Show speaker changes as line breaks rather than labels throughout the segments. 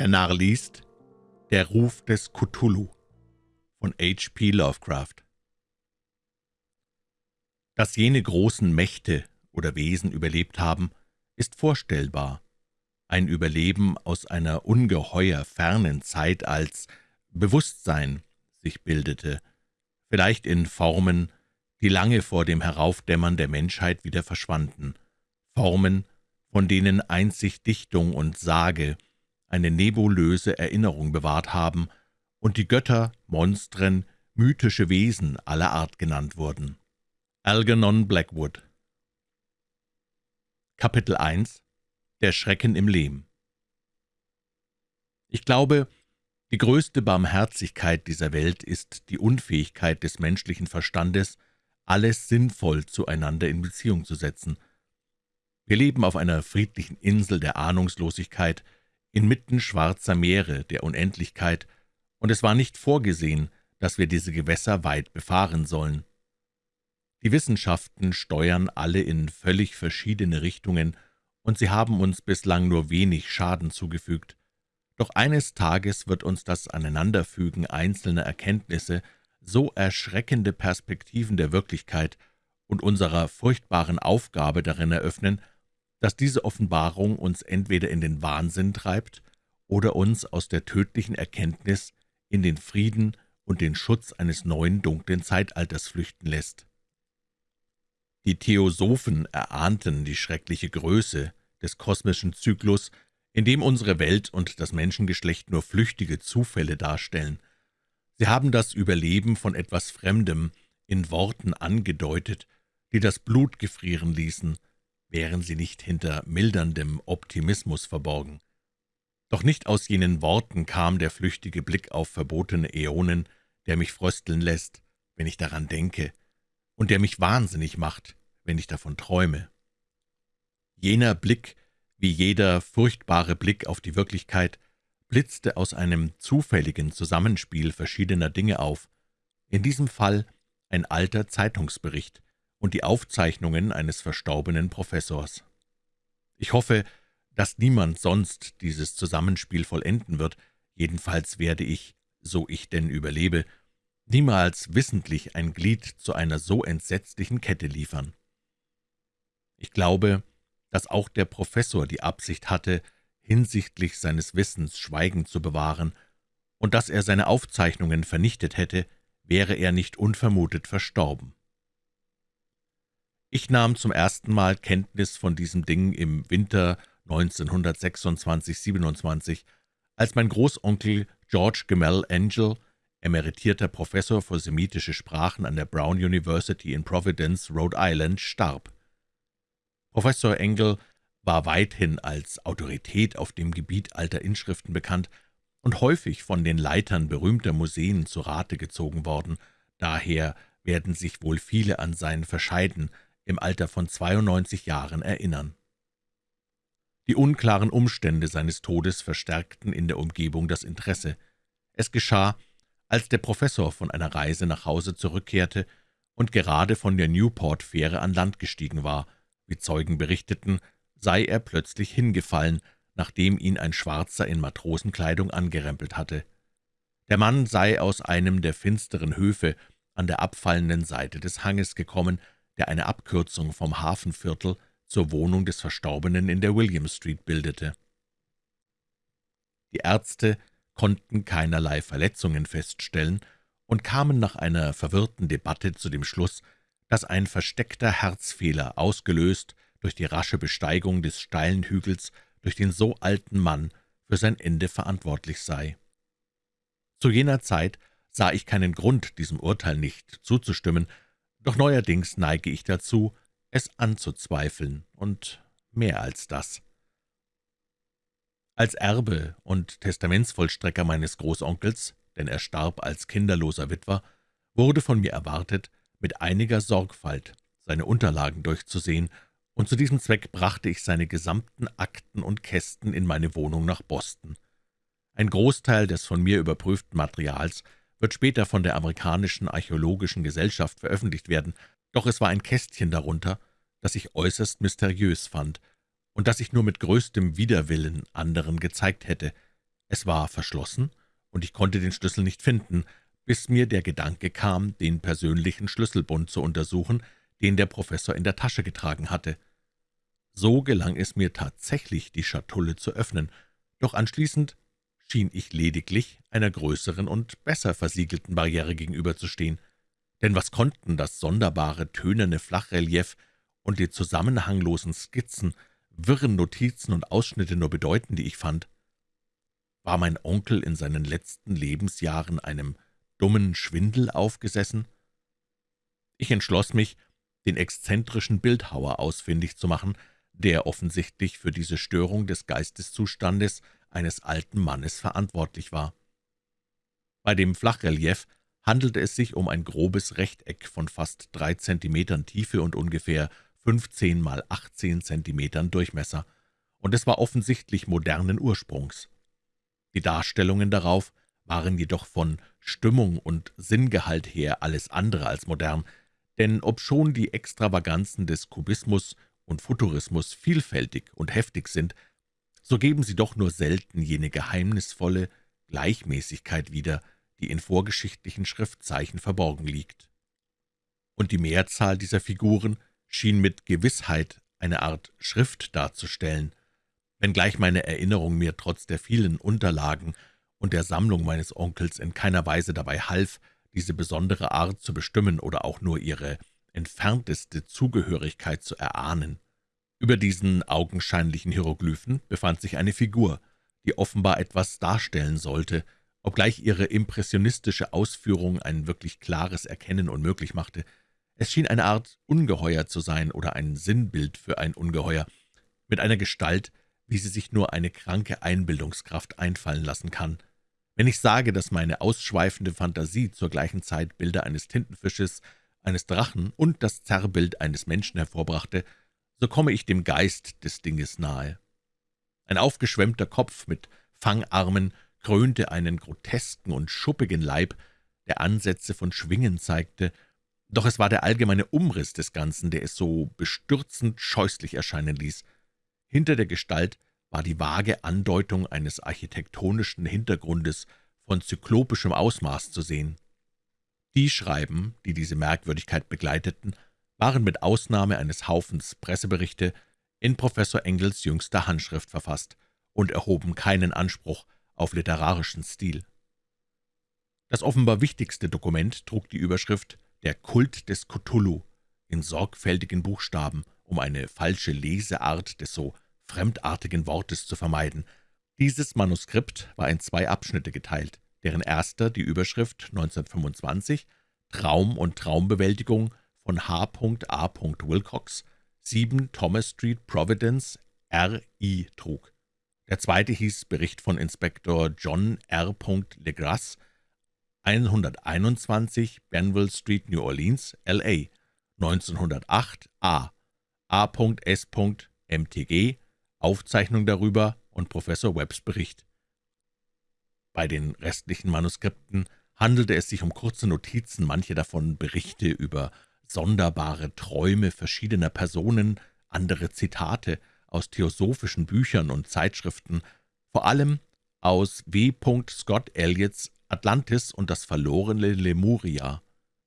Der Narr liest Der Ruf des Cthulhu von H. P. Lovecraft Dass jene großen Mächte oder Wesen überlebt haben, ist vorstellbar. Ein Überleben aus einer ungeheuer fernen Zeit als Bewusstsein sich bildete, vielleicht in Formen, die lange vor dem Heraufdämmern der Menschheit wieder verschwanden, Formen, von denen einzig Dichtung und Sage eine nebulöse Erinnerung bewahrt haben und die Götter, Monstren, mythische Wesen aller Art genannt wurden. Algernon Blackwood Kapitel 1 Der Schrecken im Lehm Ich glaube, die größte Barmherzigkeit dieser Welt ist die Unfähigkeit des menschlichen Verstandes, alles sinnvoll zueinander in Beziehung zu setzen. Wir leben auf einer friedlichen Insel der Ahnungslosigkeit, inmitten schwarzer Meere der Unendlichkeit, und es war nicht vorgesehen, dass wir diese Gewässer weit befahren sollen. Die Wissenschaften steuern alle in völlig verschiedene Richtungen, und sie haben uns bislang nur wenig Schaden zugefügt. Doch eines Tages wird uns das Aneinanderfügen einzelner Erkenntnisse so erschreckende Perspektiven der Wirklichkeit und unserer furchtbaren Aufgabe darin eröffnen, dass diese Offenbarung uns entweder in den Wahnsinn treibt oder uns aus der tödlichen Erkenntnis in den Frieden und den Schutz eines neuen dunklen Zeitalters flüchten lässt. Die Theosophen erahnten die schreckliche Größe des kosmischen Zyklus in dem unsere Welt und das Menschengeschlecht nur flüchtige Zufälle darstellen. Sie haben das Überleben von etwas Fremdem in Worten angedeutet, die das Blut gefrieren ließen, wären sie nicht hinter milderndem Optimismus verborgen. Doch nicht aus jenen Worten kam der flüchtige Blick auf verbotene Äonen, der mich frösteln lässt, wenn ich daran denke, und der mich wahnsinnig macht, wenn ich davon träume. Jener Blick wie jeder furchtbare Blick auf die Wirklichkeit, blitzte aus einem zufälligen Zusammenspiel verschiedener Dinge auf, in diesem Fall ein alter Zeitungsbericht und die Aufzeichnungen eines verstorbenen Professors. Ich hoffe, dass niemand sonst dieses Zusammenspiel vollenden wird, jedenfalls werde ich, so ich denn überlebe, niemals wissentlich ein Glied zu einer so entsetzlichen Kette liefern. Ich glaube, dass auch der Professor die Absicht hatte, hinsichtlich seines Wissens Schweigen zu bewahren, und dass er seine Aufzeichnungen vernichtet hätte, wäre er nicht unvermutet verstorben. Ich nahm zum ersten Mal Kenntnis von diesem Ding im Winter 1926/27, als mein Großonkel George Gemell Angel, emeritierter Professor für semitische Sprachen an der Brown University in Providence, Rhode Island, starb. Professor Engel war weithin als Autorität auf dem Gebiet alter Inschriften bekannt und häufig von den Leitern berühmter Museen zu Rate gezogen worden, daher werden sich wohl viele an sein Verscheiden im Alter von 92 Jahren erinnern. Die unklaren Umstände seines Todes verstärkten in der Umgebung das Interesse. Es geschah, als der Professor von einer Reise nach Hause zurückkehrte und gerade von der Newport-Fähre an Land gestiegen war – wie Zeugen berichteten, sei er plötzlich hingefallen, nachdem ihn ein Schwarzer in Matrosenkleidung angerempelt hatte. Der Mann sei aus einem der finsteren Höfe an der abfallenden Seite des Hanges gekommen, der eine Abkürzung vom Hafenviertel zur Wohnung des Verstorbenen in der William Street bildete. Die Ärzte konnten keinerlei Verletzungen feststellen und kamen nach einer verwirrten Debatte zu dem Schluss, dass ein versteckter Herzfehler, ausgelöst durch die rasche Besteigung des steilen Hügels durch den so alten Mann, für sein Ende verantwortlich sei. Zu jener Zeit sah ich keinen Grund, diesem Urteil nicht zuzustimmen, doch neuerdings neige ich dazu, es anzuzweifeln, und mehr als das. Als Erbe und Testamentsvollstrecker meines Großonkels, denn er starb als kinderloser Witwer, wurde von mir erwartet, mit einiger Sorgfalt seine Unterlagen durchzusehen, und zu diesem Zweck brachte ich seine gesamten Akten und Kästen in meine Wohnung nach Boston. Ein Großteil des von mir überprüften Materials wird später von der amerikanischen Archäologischen Gesellschaft veröffentlicht werden, doch es war ein Kästchen darunter, das ich äußerst mysteriös fand und das ich nur mit größtem Widerwillen anderen gezeigt hätte. Es war verschlossen, und ich konnte den Schlüssel nicht finden, bis mir der Gedanke kam, den persönlichen Schlüsselbund zu untersuchen, den der Professor in der Tasche getragen hatte. So gelang es mir tatsächlich, die Schatulle zu öffnen, doch anschließend schien ich lediglich einer größeren und besser versiegelten Barriere gegenüberzustehen. Denn was konnten das sonderbare, tönerne Flachrelief und die zusammenhanglosen Skizzen, wirren Notizen und Ausschnitte nur bedeuten, die ich fand? War mein Onkel in seinen letzten Lebensjahren einem dummen Schwindel aufgesessen? Ich entschloss mich, den exzentrischen Bildhauer ausfindig zu machen, der offensichtlich für diese Störung des Geisteszustandes eines alten Mannes verantwortlich war. Bei dem Flachrelief handelte es sich um ein grobes Rechteck von fast drei Zentimetern Tiefe und ungefähr 15 mal 18 Zentimetern Durchmesser, und es war offensichtlich modernen Ursprungs. Die Darstellungen darauf waren jedoch von Stimmung und Sinngehalt her alles andere als modern, denn obschon die Extravaganzen des Kubismus und Futurismus vielfältig und heftig sind, so geben sie doch nur selten jene geheimnisvolle Gleichmäßigkeit wieder, die in vorgeschichtlichen Schriftzeichen verborgen liegt. Und die Mehrzahl dieser Figuren schien mit Gewissheit eine Art Schrift darzustellen, wenngleich meine Erinnerung mir trotz der vielen Unterlagen und der Sammlung meines Onkels in keiner Weise dabei half, diese besondere Art zu bestimmen oder auch nur ihre entfernteste Zugehörigkeit zu erahnen. Über diesen augenscheinlichen Hieroglyphen befand sich eine Figur, die offenbar etwas darstellen sollte, obgleich ihre impressionistische Ausführung ein wirklich klares Erkennen unmöglich machte. Es schien eine Art Ungeheuer zu sein oder ein Sinnbild für ein Ungeheuer, mit einer Gestalt, wie sie sich nur eine kranke Einbildungskraft einfallen lassen kann. Wenn ich sage, dass meine ausschweifende Fantasie zur gleichen Zeit Bilder eines Tintenfisches, eines Drachen und das Zerrbild eines Menschen hervorbrachte, so komme ich dem Geist des Dinges nahe. Ein aufgeschwemmter Kopf mit Fangarmen krönte einen grotesken und schuppigen Leib, der Ansätze von Schwingen zeigte, doch es war der allgemeine Umriss des Ganzen, der es so bestürzend scheußlich erscheinen ließ. Hinter der Gestalt war die vage Andeutung eines architektonischen Hintergrundes von zyklopischem Ausmaß zu sehen. Die Schreiben, die diese Merkwürdigkeit begleiteten, waren mit Ausnahme eines Haufens Presseberichte in Professor Engels jüngster Handschrift verfasst und erhoben keinen Anspruch auf literarischen Stil. Das offenbar wichtigste Dokument trug die Überschrift »Der Kult des Cthulhu« in sorgfältigen Buchstaben, um eine falsche Leseart des so fremdartigen Wortes zu vermeiden. Dieses Manuskript war in zwei Abschnitte geteilt, deren erster die Überschrift 1925 »Traum und Traumbewältigung« von H. A. Wilcox, 7 Thomas Street, Providence, R.I. trug. Der zweite hieß Bericht von Inspektor John R. Legras, 121 Benville Street, New Orleans, L.A., 1908 A. A.S. MTG, Aufzeichnung darüber und Professor Webbs Bericht. Bei den restlichen Manuskripten handelte es sich um kurze Notizen, manche davon Berichte über sonderbare Träume verschiedener Personen, andere Zitate aus theosophischen Büchern und Zeitschriften, vor allem aus W. Scott Elliots Atlantis und das verlorene Lemuria,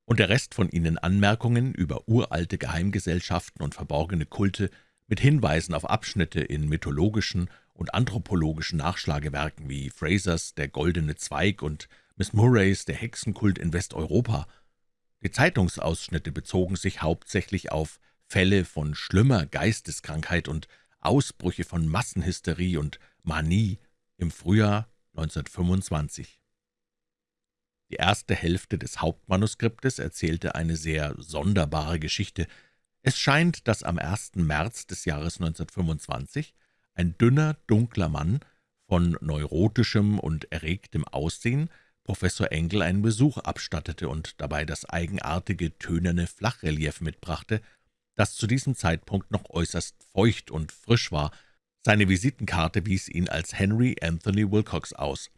und der Rest von ihnen Anmerkungen über uralte Geheimgesellschaften und verborgene Kulte mit Hinweisen auf Abschnitte in mythologischen und anthropologischen Nachschlagewerken wie Frasers »Der goldene Zweig« und Miss Murrays »Der Hexenkult in Westeuropa«. Die Zeitungsausschnitte bezogen sich hauptsächlich auf Fälle von schlimmer Geisteskrankheit und Ausbrüche von Massenhysterie und Manie im Frühjahr 1925. Die erste Hälfte des Hauptmanuskriptes erzählte eine sehr sonderbare Geschichte. Es scheint, dass am 1. März des Jahres 1925 ein dünner, dunkler Mann von neurotischem und erregtem Aussehen Professor Engel einen Besuch abstattete und dabei das eigenartige, tönerne Flachrelief mitbrachte, das zu diesem Zeitpunkt noch äußerst feucht und frisch war. Seine Visitenkarte wies ihn als Henry Anthony Wilcox aus,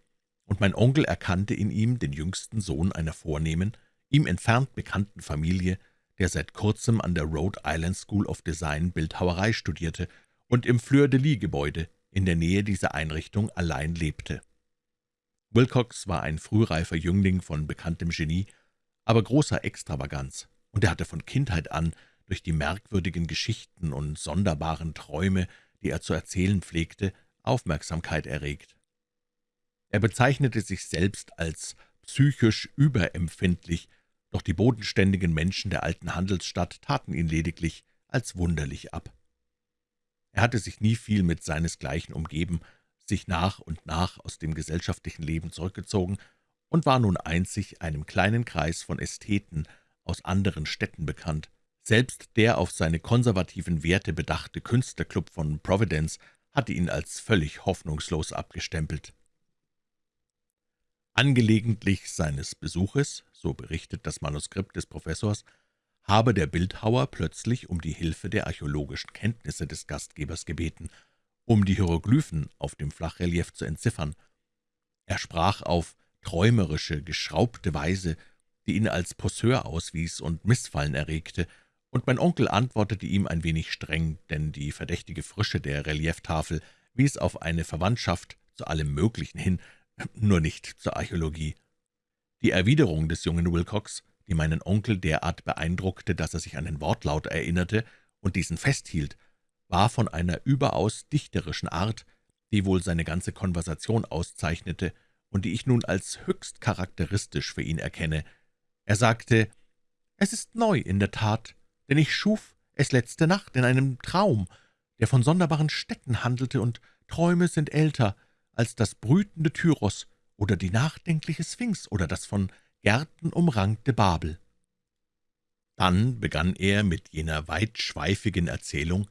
und mein Onkel erkannte in ihm den jüngsten Sohn einer vornehmen, ihm entfernt bekannten Familie, der seit kurzem an der Rhode Island School of Design Bildhauerei studierte und im Fleur-de-Lis-Gebäude in der Nähe dieser Einrichtung allein lebte. Wilcox war ein frühreifer Jüngling von bekanntem Genie, aber großer Extravaganz, und er hatte von Kindheit an durch die merkwürdigen Geschichten und sonderbaren Träume, die er zu erzählen pflegte, Aufmerksamkeit erregt. Er bezeichnete sich selbst als psychisch überempfindlich, doch die bodenständigen Menschen der alten Handelsstadt taten ihn lediglich als wunderlich ab. Er hatte sich nie viel mit seinesgleichen umgeben, sich nach und nach aus dem gesellschaftlichen Leben zurückgezogen und war nun einzig einem kleinen Kreis von Ästheten aus anderen Städten bekannt. Selbst der auf seine konservativen Werte bedachte Künstlerclub von Providence hatte ihn als völlig hoffnungslos abgestempelt. Angelegentlich seines Besuches, so berichtet das Manuskript des Professors, habe der Bildhauer plötzlich um die Hilfe der archäologischen Kenntnisse des Gastgebers gebeten, um die Hieroglyphen auf dem Flachrelief zu entziffern. Er sprach auf träumerische, geschraubte Weise, die ihn als Poseur auswies und Missfallen erregte, und mein Onkel antwortete ihm ein wenig streng, denn die verdächtige Frische der Relieftafel wies auf eine Verwandtschaft zu allem Möglichen hin, nur nicht zur Archäologie. Die Erwiderung des jungen Wilcox, die meinen Onkel derart beeindruckte, dass er sich an den Wortlaut erinnerte und diesen festhielt, war von einer überaus dichterischen Art, die wohl seine ganze Konversation auszeichnete und die ich nun als höchst charakteristisch für ihn erkenne. Er sagte, »Es ist neu in der Tat, denn ich schuf es letzte Nacht in einem Traum, der von sonderbaren Städten handelte, und Träume sind älter als das brütende Tyros oder die nachdenkliche Sphinx oder das von Gärten umrankte Babel.« Dann begann er mit jener weitschweifigen Erzählung,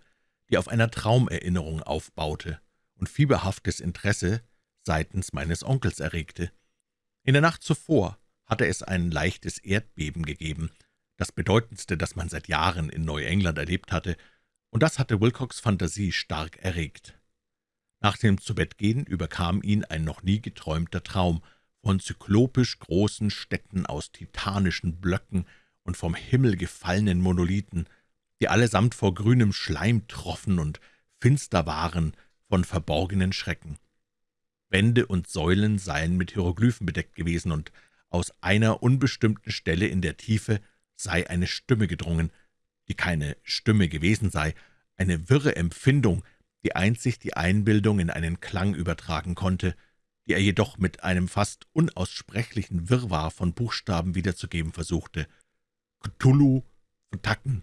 die auf einer Traumerinnerung aufbaute und fieberhaftes Interesse seitens meines Onkels erregte. In der Nacht zuvor hatte es ein leichtes Erdbeben gegeben, das bedeutendste, das man seit Jahren in Neuengland erlebt hatte, und das hatte Wilcox Fantasie stark erregt. Nach dem Zubettgehen überkam ihn ein noch nie geträumter Traum von zyklopisch großen Städten aus titanischen Blöcken und vom Himmel gefallenen Monolithen, die allesamt vor grünem Schleim troffen und finster waren von verborgenen Schrecken. Wände und Säulen seien mit Hieroglyphen bedeckt gewesen, und aus einer unbestimmten Stelle in der Tiefe sei eine Stimme gedrungen, die keine Stimme gewesen sei, eine wirre Empfindung, die einzig die Einbildung in einen Klang übertragen konnte, die er jedoch mit einem fast unaussprechlichen Wirrwarr von Buchstaben wiederzugeben versuchte. Cthulhu, Tacken,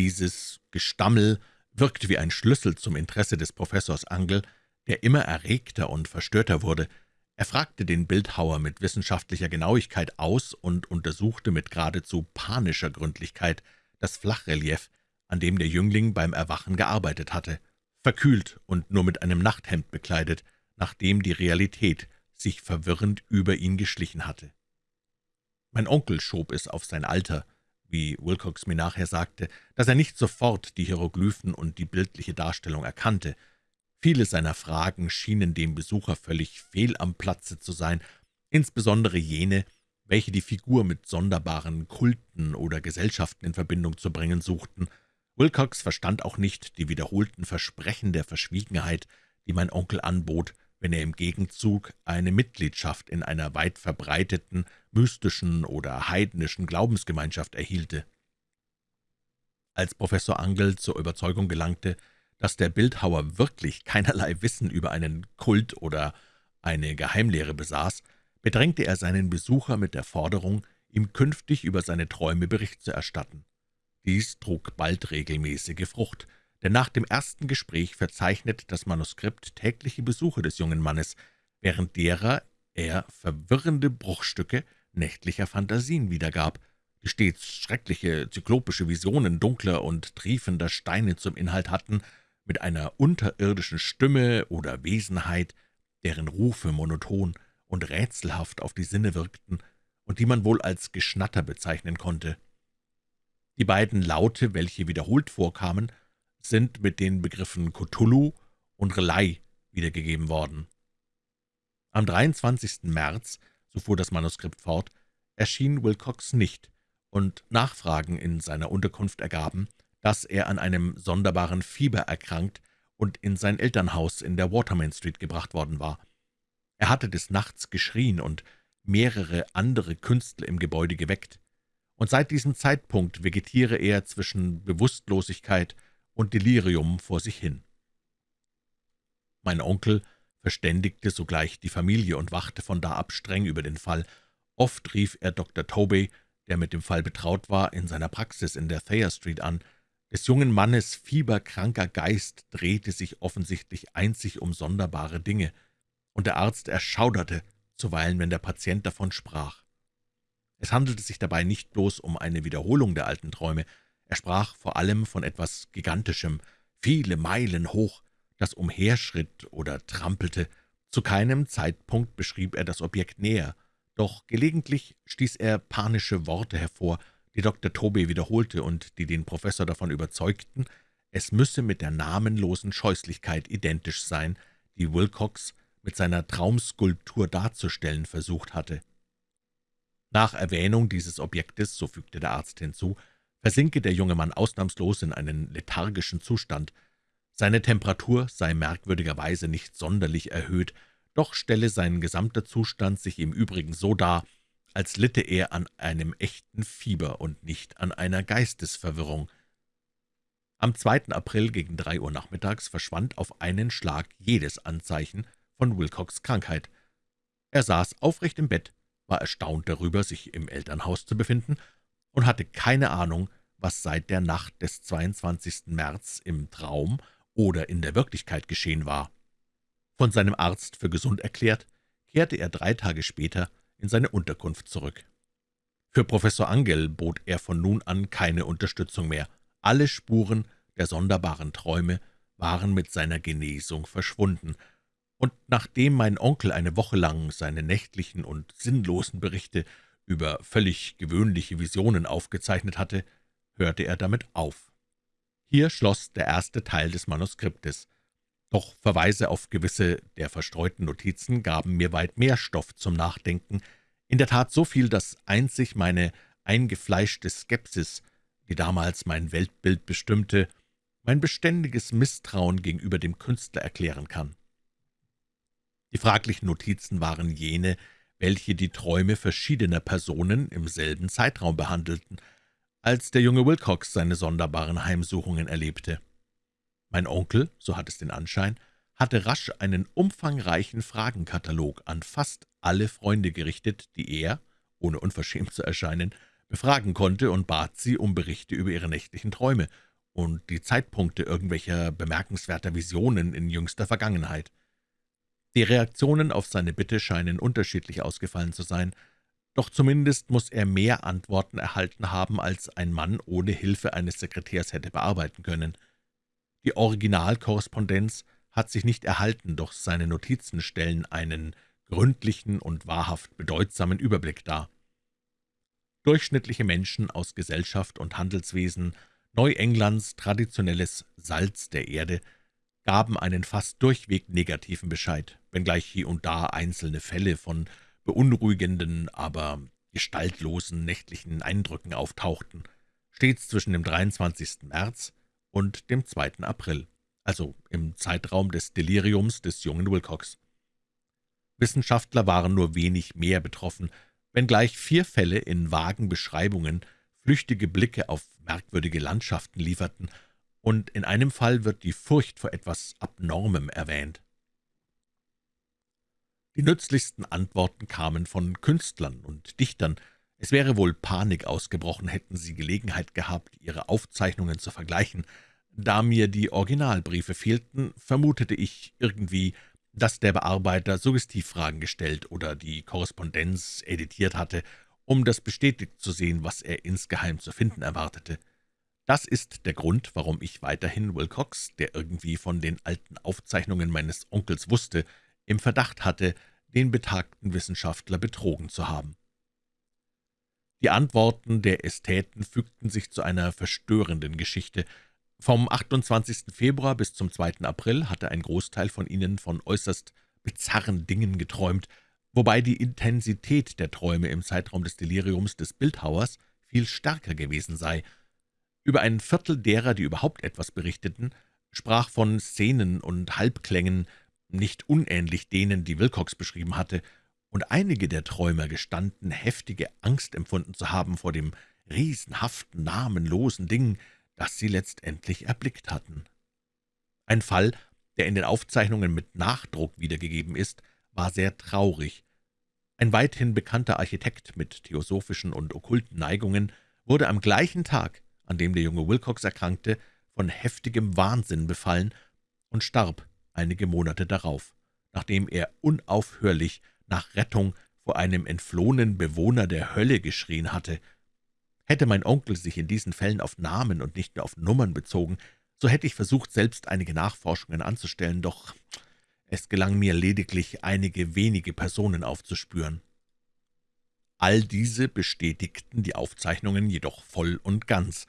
dieses Gestammel wirkte wie ein Schlüssel zum Interesse des Professors Angel, der immer erregter und verstörter wurde. Er fragte den Bildhauer mit wissenschaftlicher Genauigkeit aus und untersuchte mit geradezu panischer Gründlichkeit das Flachrelief, an dem der Jüngling beim Erwachen gearbeitet hatte, verkühlt und nur mit einem Nachthemd bekleidet, nachdem die Realität sich verwirrend über ihn geschlichen hatte. Mein Onkel schob es auf sein Alter, wie Wilcox mir nachher sagte, dass er nicht sofort die Hieroglyphen und die bildliche Darstellung erkannte. Viele seiner Fragen schienen dem Besucher völlig fehl am Platze zu sein, insbesondere jene, welche die Figur mit sonderbaren Kulten oder Gesellschaften in Verbindung zu bringen suchten. Wilcox verstand auch nicht die wiederholten Versprechen der Verschwiegenheit, die mein Onkel anbot, wenn er im Gegenzug eine Mitgliedschaft in einer weit verbreiteten, mystischen oder heidnischen Glaubensgemeinschaft erhielte. Als Professor Angel zur Überzeugung gelangte, dass der Bildhauer wirklich keinerlei Wissen über einen Kult oder eine Geheimlehre besaß, bedrängte er seinen Besucher mit der Forderung, ihm künftig über seine Träume Bericht zu erstatten. Dies trug bald regelmäßige Frucht, denn nach dem ersten Gespräch verzeichnet das Manuskript tägliche Besuche des jungen Mannes, während derer er verwirrende Bruchstücke nächtlicher Phantasien wiedergab, die stets schreckliche zyklopische Visionen dunkler und triefender Steine zum Inhalt hatten, mit einer unterirdischen Stimme oder Wesenheit, deren Rufe monoton und rätselhaft auf die Sinne wirkten und die man wohl als Geschnatter bezeichnen konnte. Die beiden Laute, welche wiederholt vorkamen, sind mit den Begriffen Cthulhu und Relai wiedergegeben worden. Am 23. März, so fuhr das Manuskript fort, erschien Wilcox nicht, und Nachfragen in seiner Unterkunft ergaben, dass er an einem sonderbaren Fieber erkrankt und in sein Elternhaus in der Watermain Street gebracht worden war. Er hatte des Nachts geschrien und mehrere andere Künstler im Gebäude geweckt, und seit diesem Zeitpunkt vegetiere er zwischen Bewusstlosigkeit und Delirium vor sich hin. Mein Onkel verständigte sogleich die Familie und wachte von da ab streng über den Fall. Oft rief er Dr. Tobey, der mit dem Fall betraut war, in seiner Praxis in der Thayer Street an. Des jungen Mannes fieberkranker Geist drehte sich offensichtlich einzig um sonderbare Dinge, und der Arzt erschauderte zuweilen, wenn der Patient davon sprach. Es handelte sich dabei nicht bloß um eine Wiederholung der alten Träume, er sprach vor allem von etwas Gigantischem, viele Meilen hoch, das umherschritt oder trampelte. Zu keinem Zeitpunkt beschrieb er das Objekt näher, doch gelegentlich stieß er panische Worte hervor, die Dr. Tobey wiederholte und die den Professor davon überzeugten, es müsse mit der namenlosen Scheußlichkeit identisch sein, die Wilcox mit seiner Traumskulptur darzustellen versucht hatte. Nach Erwähnung dieses Objektes, so fügte der Arzt hinzu, versinke der junge Mann ausnahmslos in einen lethargischen Zustand. Seine Temperatur sei merkwürdigerweise nicht sonderlich erhöht, doch stelle sein gesamter Zustand sich im Übrigen so dar, als litte er an einem echten Fieber und nicht an einer Geistesverwirrung. Am 2. April gegen drei Uhr nachmittags verschwand auf einen Schlag jedes Anzeichen von Wilcox Krankheit. Er saß aufrecht im Bett, war erstaunt darüber, sich im Elternhaus zu befinden, und hatte keine Ahnung, was seit der Nacht des 22. März im Traum oder in der Wirklichkeit geschehen war. Von seinem Arzt für gesund erklärt, kehrte er drei Tage später in seine Unterkunft zurück. Für Professor Angel bot er von nun an keine Unterstützung mehr. Alle Spuren der sonderbaren Träume waren mit seiner Genesung verschwunden, und nachdem mein Onkel eine Woche lang seine nächtlichen und sinnlosen Berichte über völlig gewöhnliche Visionen aufgezeichnet hatte, hörte er damit auf. Hier schloss der erste Teil des Manuskriptes, doch Verweise auf gewisse der verstreuten Notizen gaben mir weit mehr Stoff zum Nachdenken, in der Tat so viel, dass einzig meine eingefleischte Skepsis, die damals mein Weltbild bestimmte, mein beständiges Misstrauen gegenüber dem Künstler erklären kann. Die fraglichen Notizen waren jene, welche die Träume verschiedener Personen im selben Zeitraum behandelten, als der junge Wilcox seine sonderbaren Heimsuchungen erlebte. Mein Onkel, so hat es den Anschein, hatte rasch einen umfangreichen Fragenkatalog an fast alle Freunde gerichtet, die er, ohne unverschämt zu erscheinen, befragen konnte und bat sie um Berichte über ihre nächtlichen Träume und die Zeitpunkte irgendwelcher bemerkenswerter Visionen in jüngster Vergangenheit. Die Reaktionen auf seine Bitte scheinen unterschiedlich ausgefallen zu sein, doch zumindest muss er mehr Antworten erhalten haben, als ein Mann ohne Hilfe eines Sekretärs hätte bearbeiten können. Die Originalkorrespondenz hat sich nicht erhalten, doch seine Notizen stellen einen gründlichen und wahrhaft bedeutsamen Überblick dar. Durchschnittliche Menschen aus Gesellschaft und Handelswesen, Neuenglands traditionelles Salz der Erde, gaben einen fast durchweg negativen Bescheid, wenngleich hier und da einzelne Fälle von beunruhigenden, aber gestaltlosen nächtlichen Eindrücken auftauchten, stets zwischen dem 23. März und dem 2. April, also im Zeitraum des Deliriums des jungen Wilcox. Wissenschaftler waren nur wenig mehr betroffen, wenngleich vier Fälle in vagen Beschreibungen flüchtige Blicke auf merkwürdige Landschaften lieferten und in einem Fall wird die Furcht vor etwas Abnormem erwähnt. Die nützlichsten Antworten kamen von Künstlern und Dichtern. Es wäre wohl Panik ausgebrochen, hätten sie Gelegenheit gehabt, ihre Aufzeichnungen zu vergleichen. Da mir die Originalbriefe fehlten, vermutete ich irgendwie, dass der Bearbeiter Suggestivfragen gestellt oder die Korrespondenz editiert hatte, um das bestätigt zu sehen, was er insgeheim zu finden erwartete. Das ist der Grund, warum ich weiterhin Wilcox, der irgendwie von den alten Aufzeichnungen meines Onkels wusste, im Verdacht hatte, den betagten Wissenschaftler betrogen zu haben. Die Antworten der Ästheten fügten sich zu einer verstörenden Geschichte. Vom 28. Februar bis zum 2. April hatte ein Großteil von ihnen von äußerst bizarren Dingen geträumt, wobei die Intensität der Träume im Zeitraum des Deliriums des Bildhauers viel stärker gewesen sei – über ein Viertel derer, die überhaupt etwas berichteten, sprach von Szenen und Halbklängen, nicht unähnlich denen, die Wilcox beschrieben hatte, und einige der Träumer gestanden, heftige Angst empfunden zu haben vor dem riesenhaften, namenlosen Ding, das sie letztendlich erblickt hatten. Ein Fall, der in den Aufzeichnungen mit Nachdruck wiedergegeben ist, war sehr traurig. Ein weithin bekannter Architekt mit theosophischen und okkulten Neigungen wurde am gleichen Tag, an dem der junge Wilcox erkrankte, von heftigem Wahnsinn befallen und starb einige Monate darauf, nachdem er unaufhörlich nach Rettung vor einem entflohenen Bewohner der Hölle geschrien hatte. Hätte mein Onkel sich in diesen Fällen auf Namen und nicht nur auf Nummern bezogen, so hätte ich versucht, selbst einige Nachforschungen anzustellen, doch es gelang mir lediglich, einige wenige Personen aufzuspüren. All diese bestätigten die Aufzeichnungen jedoch voll und ganz.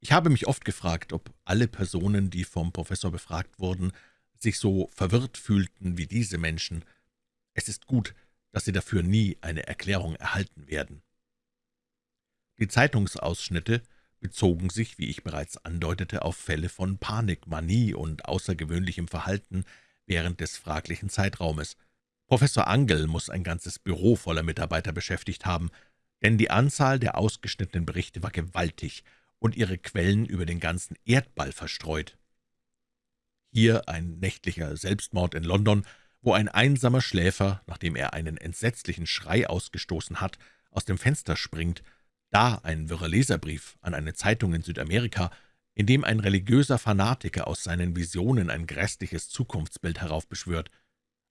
Ich habe mich oft gefragt, ob alle Personen, die vom Professor befragt wurden, sich so verwirrt fühlten wie diese Menschen. Es ist gut, dass sie dafür nie eine Erklärung erhalten werden. Die Zeitungsausschnitte bezogen sich, wie ich bereits andeutete, auf Fälle von Panik, Manie und außergewöhnlichem Verhalten während des fraglichen Zeitraumes. Professor Angel muss ein ganzes Büro voller Mitarbeiter beschäftigt haben, denn die Anzahl der ausgeschnittenen Berichte war gewaltig und ihre Quellen über den ganzen Erdball verstreut. Hier ein nächtlicher Selbstmord in London, wo ein einsamer Schläfer, nachdem er einen entsetzlichen Schrei ausgestoßen hat, aus dem Fenster springt, da ein wirrer Leserbrief an eine Zeitung in Südamerika, in dem ein religiöser Fanatiker aus seinen Visionen ein grässliches Zukunftsbild heraufbeschwört.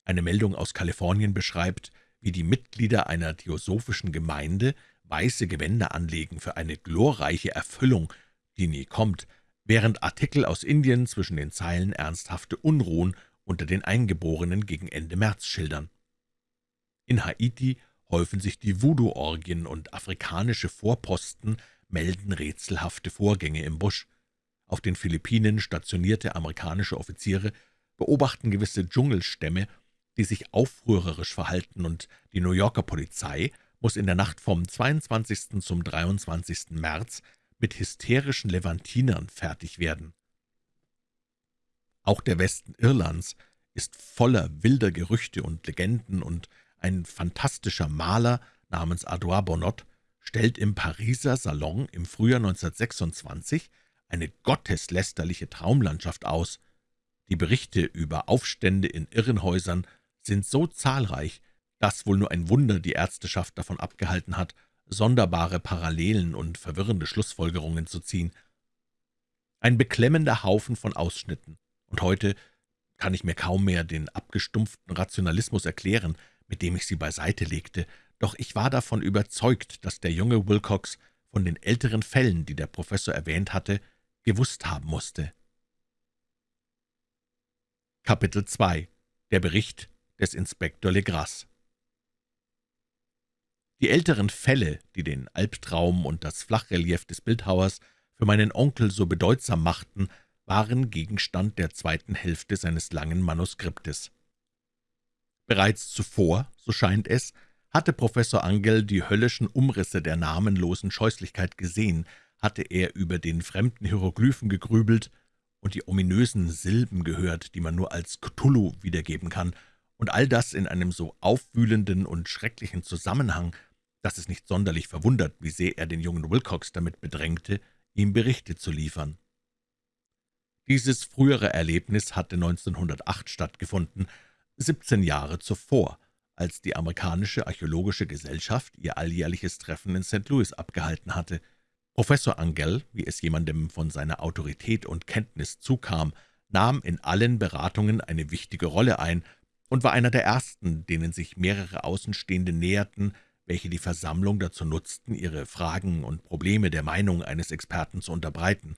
Eine Meldung aus Kalifornien beschreibt, wie die Mitglieder einer theosophischen Gemeinde weiße Gewänder anlegen für eine glorreiche Erfüllung, die nie kommt, während Artikel aus Indien zwischen den Zeilen ernsthafte Unruhen unter den Eingeborenen gegen Ende März schildern. In Haiti häufen sich die Voodoo-Orgien und afrikanische Vorposten melden rätselhafte Vorgänge im Busch. Auf den Philippinen stationierte amerikanische Offiziere beobachten gewisse Dschungelstämme, die sich aufrührerisch verhalten, und die New Yorker Polizei muss in der Nacht vom 22. zum 23. März mit hysterischen Levantinern fertig werden. Auch der Westen Irlands ist voller wilder Gerüchte und Legenden, und ein fantastischer Maler namens Adouard Bonnot stellt im Pariser Salon im Frühjahr 1926 eine gotteslästerliche Traumlandschaft aus. Die Berichte über Aufstände in Irrenhäusern sind so zahlreich, dass wohl nur ein Wunder die Ärzteschaft davon abgehalten hat, sonderbare Parallelen und verwirrende Schlussfolgerungen zu ziehen. Ein beklemmender Haufen von Ausschnitten, und heute kann ich mir kaum mehr den abgestumpften Rationalismus erklären, mit dem ich sie beiseite legte, doch ich war davon überzeugt, dass der junge Wilcox von den älteren Fällen, die der Professor erwähnt hatte, gewusst haben musste. Kapitel 2 Der Bericht des Inspektor Legras Die älteren Fälle, die den Albtraum und das Flachrelief des Bildhauers für meinen Onkel so bedeutsam machten, waren Gegenstand der zweiten Hälfte seines langen Manuskriptes. Bereits zuvor, so scheint es, hatte Professor Angel die höllischen Umrisse der namenlosen Scheußlichkeit gesehen, hatte er über den fremden Hieroglyphen gegrübelt und die ominösen Silben gehört, die man nur als Cthulhu wiedergeben kann, und all das in einem so aufwühlenden und schrecklichen Zusammenhang, dass es nicht sonderlich verwundert, wie sehr er den jungen Wilcox damit bedrängte, ihm Berichte zu liefern. Dieses frühere Erlebnis hatte 1908 stattgefunden, 17 Jahre zuvor, als die amerikanische Archäologische Gesellschaft ihr alljährliches Treffen in St. Louis abgehalten hatte. Professor Angell, wie es jemandem von seiner Autorität und Kenntnis zukam, nahm in allen Beratungen eine wichtige Rolle ein und war einer der ersten, denen sich mehrere Außenstehende näherten, welche die Versammlung dazu nutzten, ihre Fragen und Probleme der Meinung eines Experten zu unterbreiten.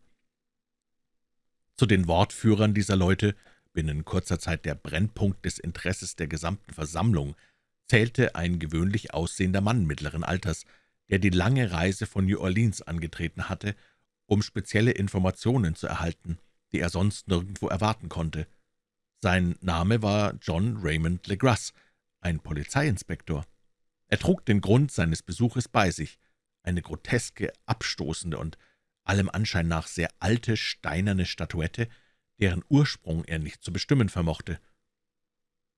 Zu den Wortführern dieser Leute, binnen kurzer Zeit der Brennpunkt des Interesses der gesamten Versammlung, zählte ein gewöhnlich aussehender Mann mittleren Alters, der die lange Reise von New Orleans angetreten hatte, um spezielle Informationen zu erhalten, die er sonst nirgendwo erwarten konnte. Sein Name war John Raymond Legras, ein Polizeiinspektor. Er trug den Grund seines Besuches bei sich, eine groteske, abstoßende und allem Anschein nach sehr alte, steinerne Statuette, deren Ursprung er nicht zu bestimmen vermochte.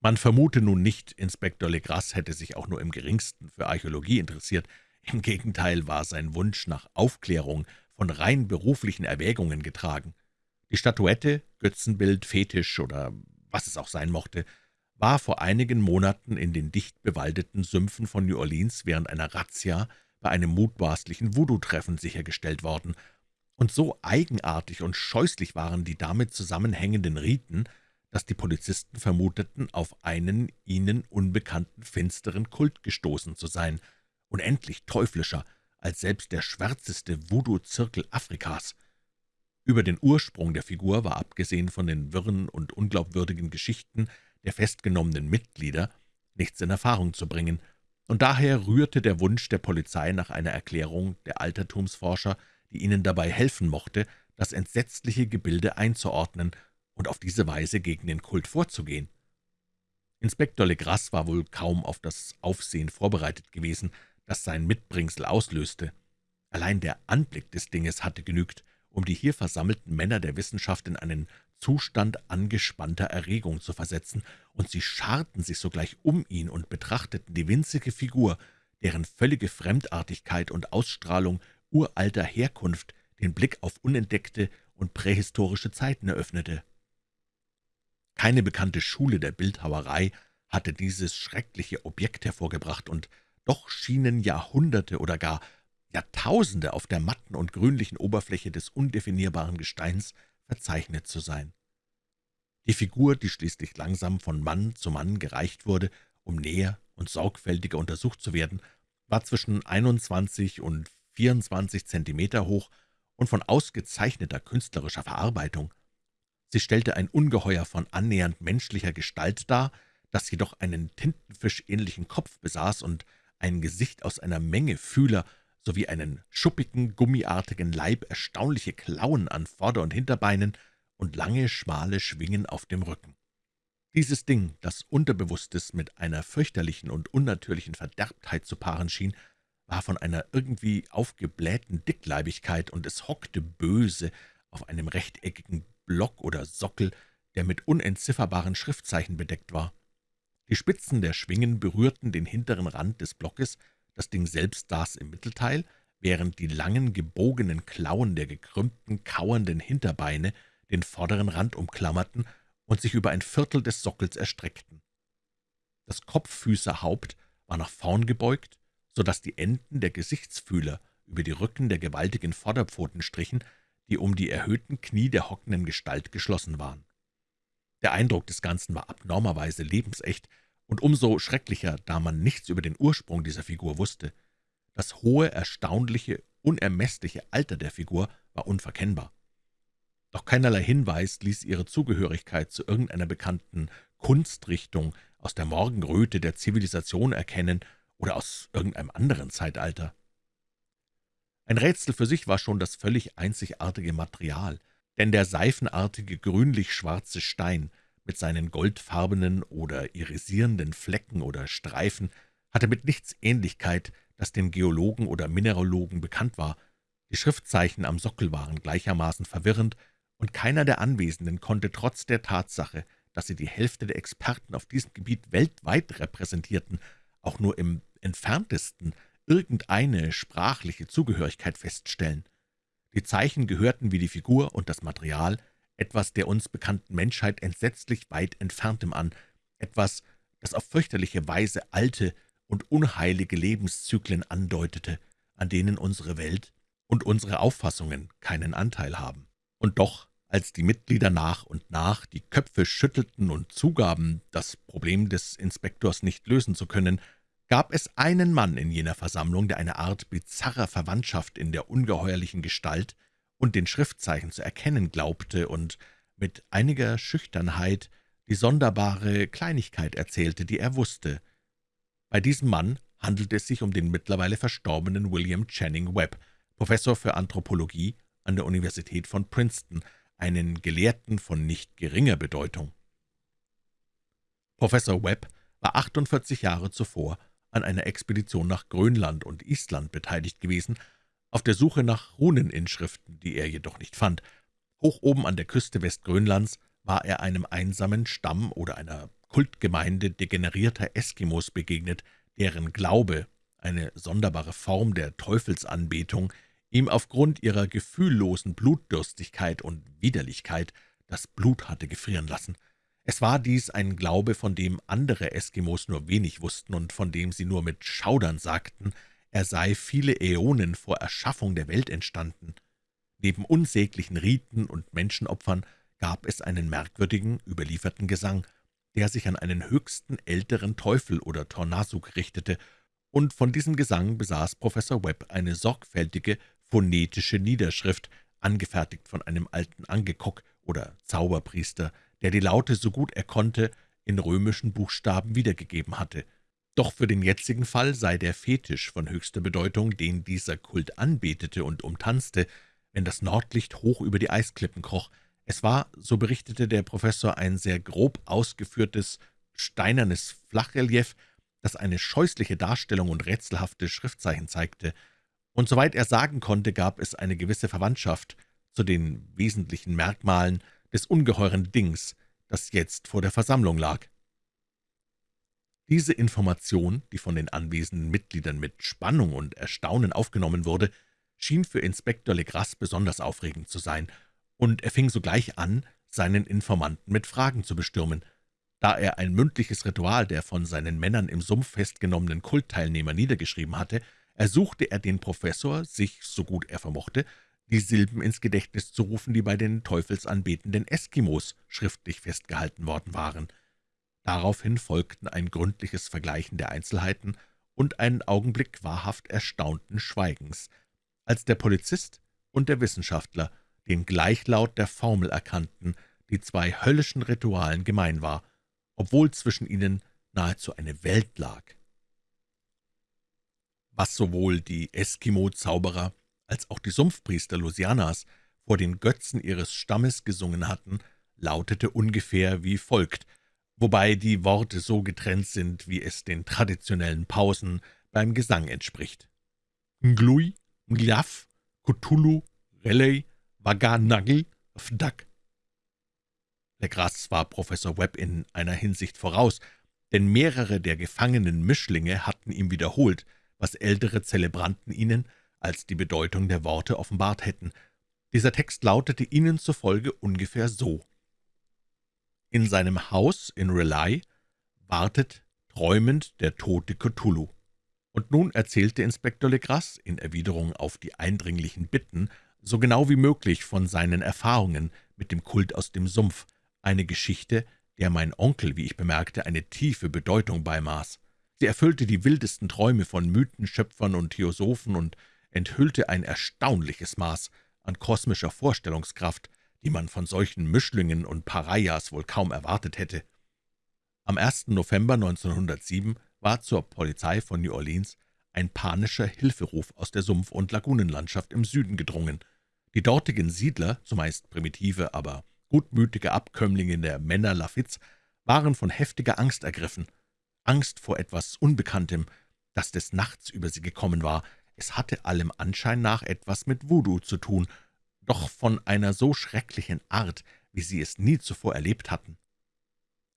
Man vermute nun nicht, Inspektor Legras hätte sich auch nur im geringsten für Archäologie interessiert. Im Gegenteil war sein Wunsch nach Aufklärung von rein beruflichen Erwägungen getragen. Die Statuette, Götzenbild, Fetisch oder was es auch sein mochte, war vor einigen Monaten in den dicht bewaldeten Sümpfen von New Orleans während einer Razzia bei einem mutmaßlichen Voodoo-Treffen sichergestellt worden, und so eigenartig und scheußlich waren die damit zusammenhängenden Riten, dass die Polizisten vermuteten, auf einen ihnen unbekannten finsteren Kult gestoßen zu sein, unendlich teuflischer als selbst der schwärzeste Voodoo-Zirkel Afrikas. Über den Ursprung der Figur war abgesehen von den wirren und unglaubwürdigen Geschichten der festgenommenen Mitglieder nichts in Erfahrung zu bringen, und daher rührte der Wunsch der Polizei nach einer Erklärung der Altertumsforscher, die ihnen dabei helfen mochte, das entsetzliche Gebilde einzuordnen und auf diese Weise gegen den Kult vorzugehen. Inspektor Legras war wohl kaum auf das Aufsehen vorbereitet gewesen, das sein Mitbringsel auslöste. Allein der Anblick des Dinges hatte genügt, um die hier versammelten Männer der Wissenschaft in einen Zustand angespannter Erregung zu versetzen, und sie scharten sich sogleich um ihn und betrachteten die winzige Figur, deren völlige Fremdartigkeit und Ausstrahlung uralter Herkunft den Blick auf unentdeckte und prähistorische Zeiten eröffnete. Keine bekannte Schule der Bildhauerei hatte dieses schreckliche Objekt hervorgebracht, und doch schienen Jahrhunderte oder gar Jahrtausende auf der matten und grünlichen Oberfläche des undefinierbaren Gesteins verzeichnet zu sein. Die Figur, die schließlich langsam von Mann zu Mann gereicht wurde, um näher und sorgfältiger untersucht zu werden, war zwischen 21 und 24 Zentimeter hoch und von ausgezeichneter künstlerischer Verarbeitung. Sie stellte ein Ungeheuer von annähernd menschlicher Gestalt dar, das jedoch einen tintenfischähnlichen Kopf besaß und ein Gesicht aus einer Menge Fühler sowie einen schuppigen, gummiartigen Leib, erstaunliche Klauen an Vorder- und Hinterbeinen und lange, schmale Schwingen auf dem Rücken. Dieses Ding, das Unterbewusstes mit einer fürchterlichen und unnatürlichen Verderbtheit zu paaren schien, war von einer irgendwie aufgeblähten Dickleibigkeit, und es hockte böse auf einem rechteckigen Block oder Sockel, der mit unentzifferbaren Schriftzeichen bedeckt war. Die Spitzen der Schwingen berührten den hinteren Rand des Blockes, das Ding selbst saß im Mittelteil, während die langen, gebogenen Klauen der gekrümmten, kauernden Hinterbeine den vorderen Rand umklammerten und sich über ein Viertel des Sockels erstreckten. Das Kopffüßerhaupt war nach vorn gebeugt, so dass die Enden der Gesichtsfühler über die Rücken der gewaltigen Vorderpfoten strichen, die um die erhöhten Knie der hockenden Gestalt geschlossen waren. Der Eindruck des Ganzen war abnormerweise lebensecht und umso schrecklicher, da man nichts über den Ursprung dieser Figur wusste. Das hohe, erstaunliche, unermessliche Alter der Figur war unverkennbar. Doch keinerlei Hinweis ließ ihre Zugehörigkeit zu irgendeiner bekannten Kunstrichtung aus der Morgenröte der Zivilisation erkennen oder aus irgendeinem anderen Zeitalter. Ein Rätsel für sich war schon das völlig einzigartige Material, denn der seifenartige grünlich-schwarze Stein mit seinen goldfarbenen oder irisierenden Flecken oder Streifen hatte mit nichts Ähnlichkeit, das den Geologen oder Mineralogen bekannt war. Die Schriftzeichen am Sockel waren gleichermaßen verwirrend, und keiner der Anwesenden konnte trotz der Tatsache, dass sie die Hälfte der Experten auf diesem Gebiet weltweit repräsentierten, auch nur im entferntesten irgendeine sprachliche Zugehörigkeit feststellen. Die Zeichen gehörten wie die Figur und das Material etwas der uns bekannten Menschheit entsetzlich weit entferntem an, etwas, das auf fürchterliche Weise alte und unheilige Lebenszyklen andeutete, an denen unsere Welt und unsere Auffassungen keinen Anteil haben. Und doch, als die Mitglieder nach und nach die Köpfe schüttelten und zugaben, das Problem des Inspektors nicht lösen zu können, gab es einen Mann in jener Versammlung, der eine Art bizarrer Verwandtschaft in der ungeheuerlichen Gestalt und den Schriftzeichen zu erkennen glaubte und mit einiger Schüchternheit die sonderbare Kleinigkeit erzählte, die er wusste. Bei diesem Mann handelte es sich um den mittlerweile verstorbenen William Channing Webb, Professor für Anthropologie an der Universität von Princeton, einen Gelehrten von nicht geringer Bedeutung. Professor Webb war 48 Jahre zuvor an einer Expedition nach Grönland und Island beteiligt gewesen, auf der Suche nach Runeninschriften, die er jedoch nicht fand. Hoch oben an der Küste Westgrönlands war er einem einsamen Stamm oder einer Kultgemeinde degenerierter Eskimos begegnet, deren Glaube, eine sonderbare Form der Teufelsanbetung, ihm aufgrund ihrer gefühllosen Blutdürstigkeit und Widerlichkeit das Blut hatte gefrieren lassen. Es war dies ein Glaube, von dem andere Eskimos nur wenig wussten und von dem sie nur mit Schaudern sagten, er sei viele Äonen vor Erschaffung der Welt entstanden. Neben unsäglichen Riten und Menschenopfern gab es einen merkwürdigen, überlieferten Gesang, der sich an einen höchsten älteren Teufel oder Tornasuk richtete, und von diesem Gesang besaß Professor Webb eine sorgfältige phonetische Niederschrift, angefertigt von einem alten Angekok oder Zauberpriester, der die Laute so gut er konnte in römischen Buchstaben wiedergegeben hatte. Doch für den jetzigen Fall sei der Fetisch von höchster Bedeutung, den dieser Kult anbetete und umtanzte, wenn das Nordlicht hoch über die Eisklippen kroch. Es war, so berichtete der Professor, ein sehr grob ausgeführtes, steinernes Flachrelief, das eine scheußliche Darstellung und rätselhafte Schriftzeichen zeigte, und soweit er sagen konnte, gab es eine gewisse Verwandtschaft zu den wesentlichen Merkmalen des ungeheuren Dings, das jetzt vor der Versammlung lag. Diese Information, die von den anwesenden Mitgliedern mit Spannung und Erstaunen aufgenommen wurde, schien für Inspektor Legras besonders aufregend zu sein, und er fing sogleich an, seinen Informanten mit Fragen zu bestürmen. Da er ein mündliches Ritual der von seinen Männern im Sumpf festgenommenen Kultteilnehmer niedergeschrieben hatte, ersuchte er den Professor, sich, so gut er vermochte, die Silben ins Gedächtnis zu rufen, die bei den teufelsanbetenden Eskimos schriftlich festgehalten worden waren. Daraufhin folgten ein gründliches Vergleichen der Einzelheiten und ein Augenblick wahrhaft erstaunten Schweigens, als der Polizist und der Wissenschaftler den Gleichlaut der Formel erkannten, die zwei höllischen Ritualen gemein war, obwohl zwischen ihnen nahezu eine Welt lag. Was sowohl die Eskimo-Zauberer als auch die Sumpfpriester Louisianas vor den Götzen ihres Stammes gesungen hatten, lautete ungefähr wie folgt, wobei die Worte so getrennt sind, wie es den traditionellen Pausen beim Gesang entspricht. Nglui, Ngliaf, Cthulhu, Relay, Waganagel, Fdak. Legras war Professor Webb in einer Hinsicht voraus, denn mehrere der gefangenen Mischlinge hatten ihm wiederholt, was ältere Zelebranten ihnen als die Bedeutung der Worte offenbart hätten. Dieser Text lautete ihnen zufolge ungefähr so. In seinem Haus in Rely wartet träumend der tote Cthulhu. Und nun erzählte Inspektor Legras in Erwiderung auf die eindringlichen Bitten so genau wie möglich von seinen Erfahrungen mit dem Kult aus dem Sumpf, eine Geschichte, der mein Onkel, wie ich bemerkte, eine tiefe Bedeutung beimaß. Sie erfüllte die wildesten Träume von Mythenschöpfern und Theosophen und enthüllte ein erstaunliches Maß an kosmischer Vorstellungskraft, die man von solchen Mischlingen und Parias wohl kaum erwartet hätte. Am 1. November 1907 war zur Polizei von New Orleans ein panischer Hilferuf aus der Sumpf- und Lagunenlandschaft im Süden gedrungen. Die dortigen Siedler, zumeist primitive, aber gutmütige Abkömmlinge der Männer Lafitte's, waren von heftiger Angst ergriffen. Angst vor etwas Unbekanntem, das des Nachts über sie gekommen war, es hatte allem Anschein nach etwas mit Voodoo zu tun, doch von einer so schrecklichen Art, wie sie es nie zuvor erlebt hatten.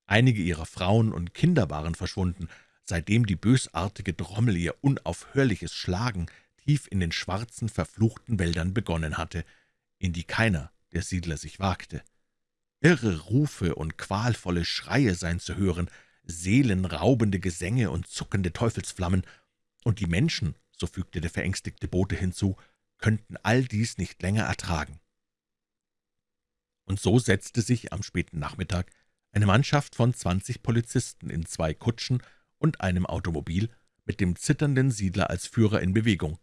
Einige ihrer Frauen und Kinder waren verschwunden, seitdem die bösartige Trommel ihr unaufhörliches Schlagen tief in den schwarzen, verfluchten Wäldern begonnen hatte, in die keiner der Siedler sich wagte. Irre Rufe und qualvolle Schreie seien zu hören, seelenraubende Gesänge und zuckende Teufelsflammen, und die Menschen so fügte der verängstigte Bote hinzu, könnten all dies nicht länger ertragen. Und so setzte sich am späten Nachmittag eine Mannschaft von zwanzig Polizisten in zwei Kutschen und einem Automobil mit dem zitternden Siedler als Führer in Bewegung.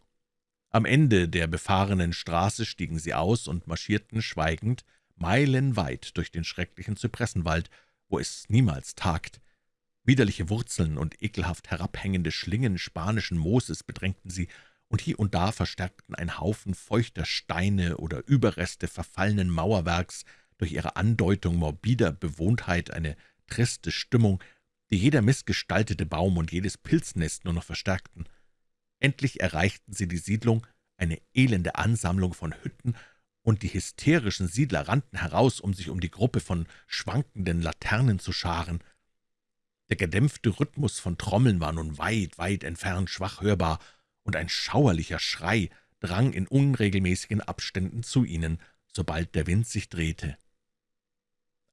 Am Ende der befahrenen Straße stiegen sie aus und marschierten schweigend meilenweit durch den schrecklichen Zypressenwald, wo es niemals tagt, Widerliche Wurzeln und ekelhaft herabhängende Schlingen spanischen Mooses bedrängten sie, und hier und da verstärkten ein Haufen feuchter Steine oder Überreste verfallenen Mauerwerks durch ihre Andeutung morbider Bewohntheit eine triste Stimmung, die jeder missgestaltete Baum und jedes Pilznest nur noch verstärkten. Endlich erreichten sie die Siedlung, eine elende Ansammlung von Hütten, und die hysterischen Siedler rannten heraus, um sich um die Gruppe von schwankenden Laternen zu scharen. Der gedämpfte Rhythmus von Trommeln war nun weit, weit entfernt schwach hörbar, und ein schauerlicher Schrei drang in unregelmäßigen Abständen zu ihnen, sobald der Wind sich drehte.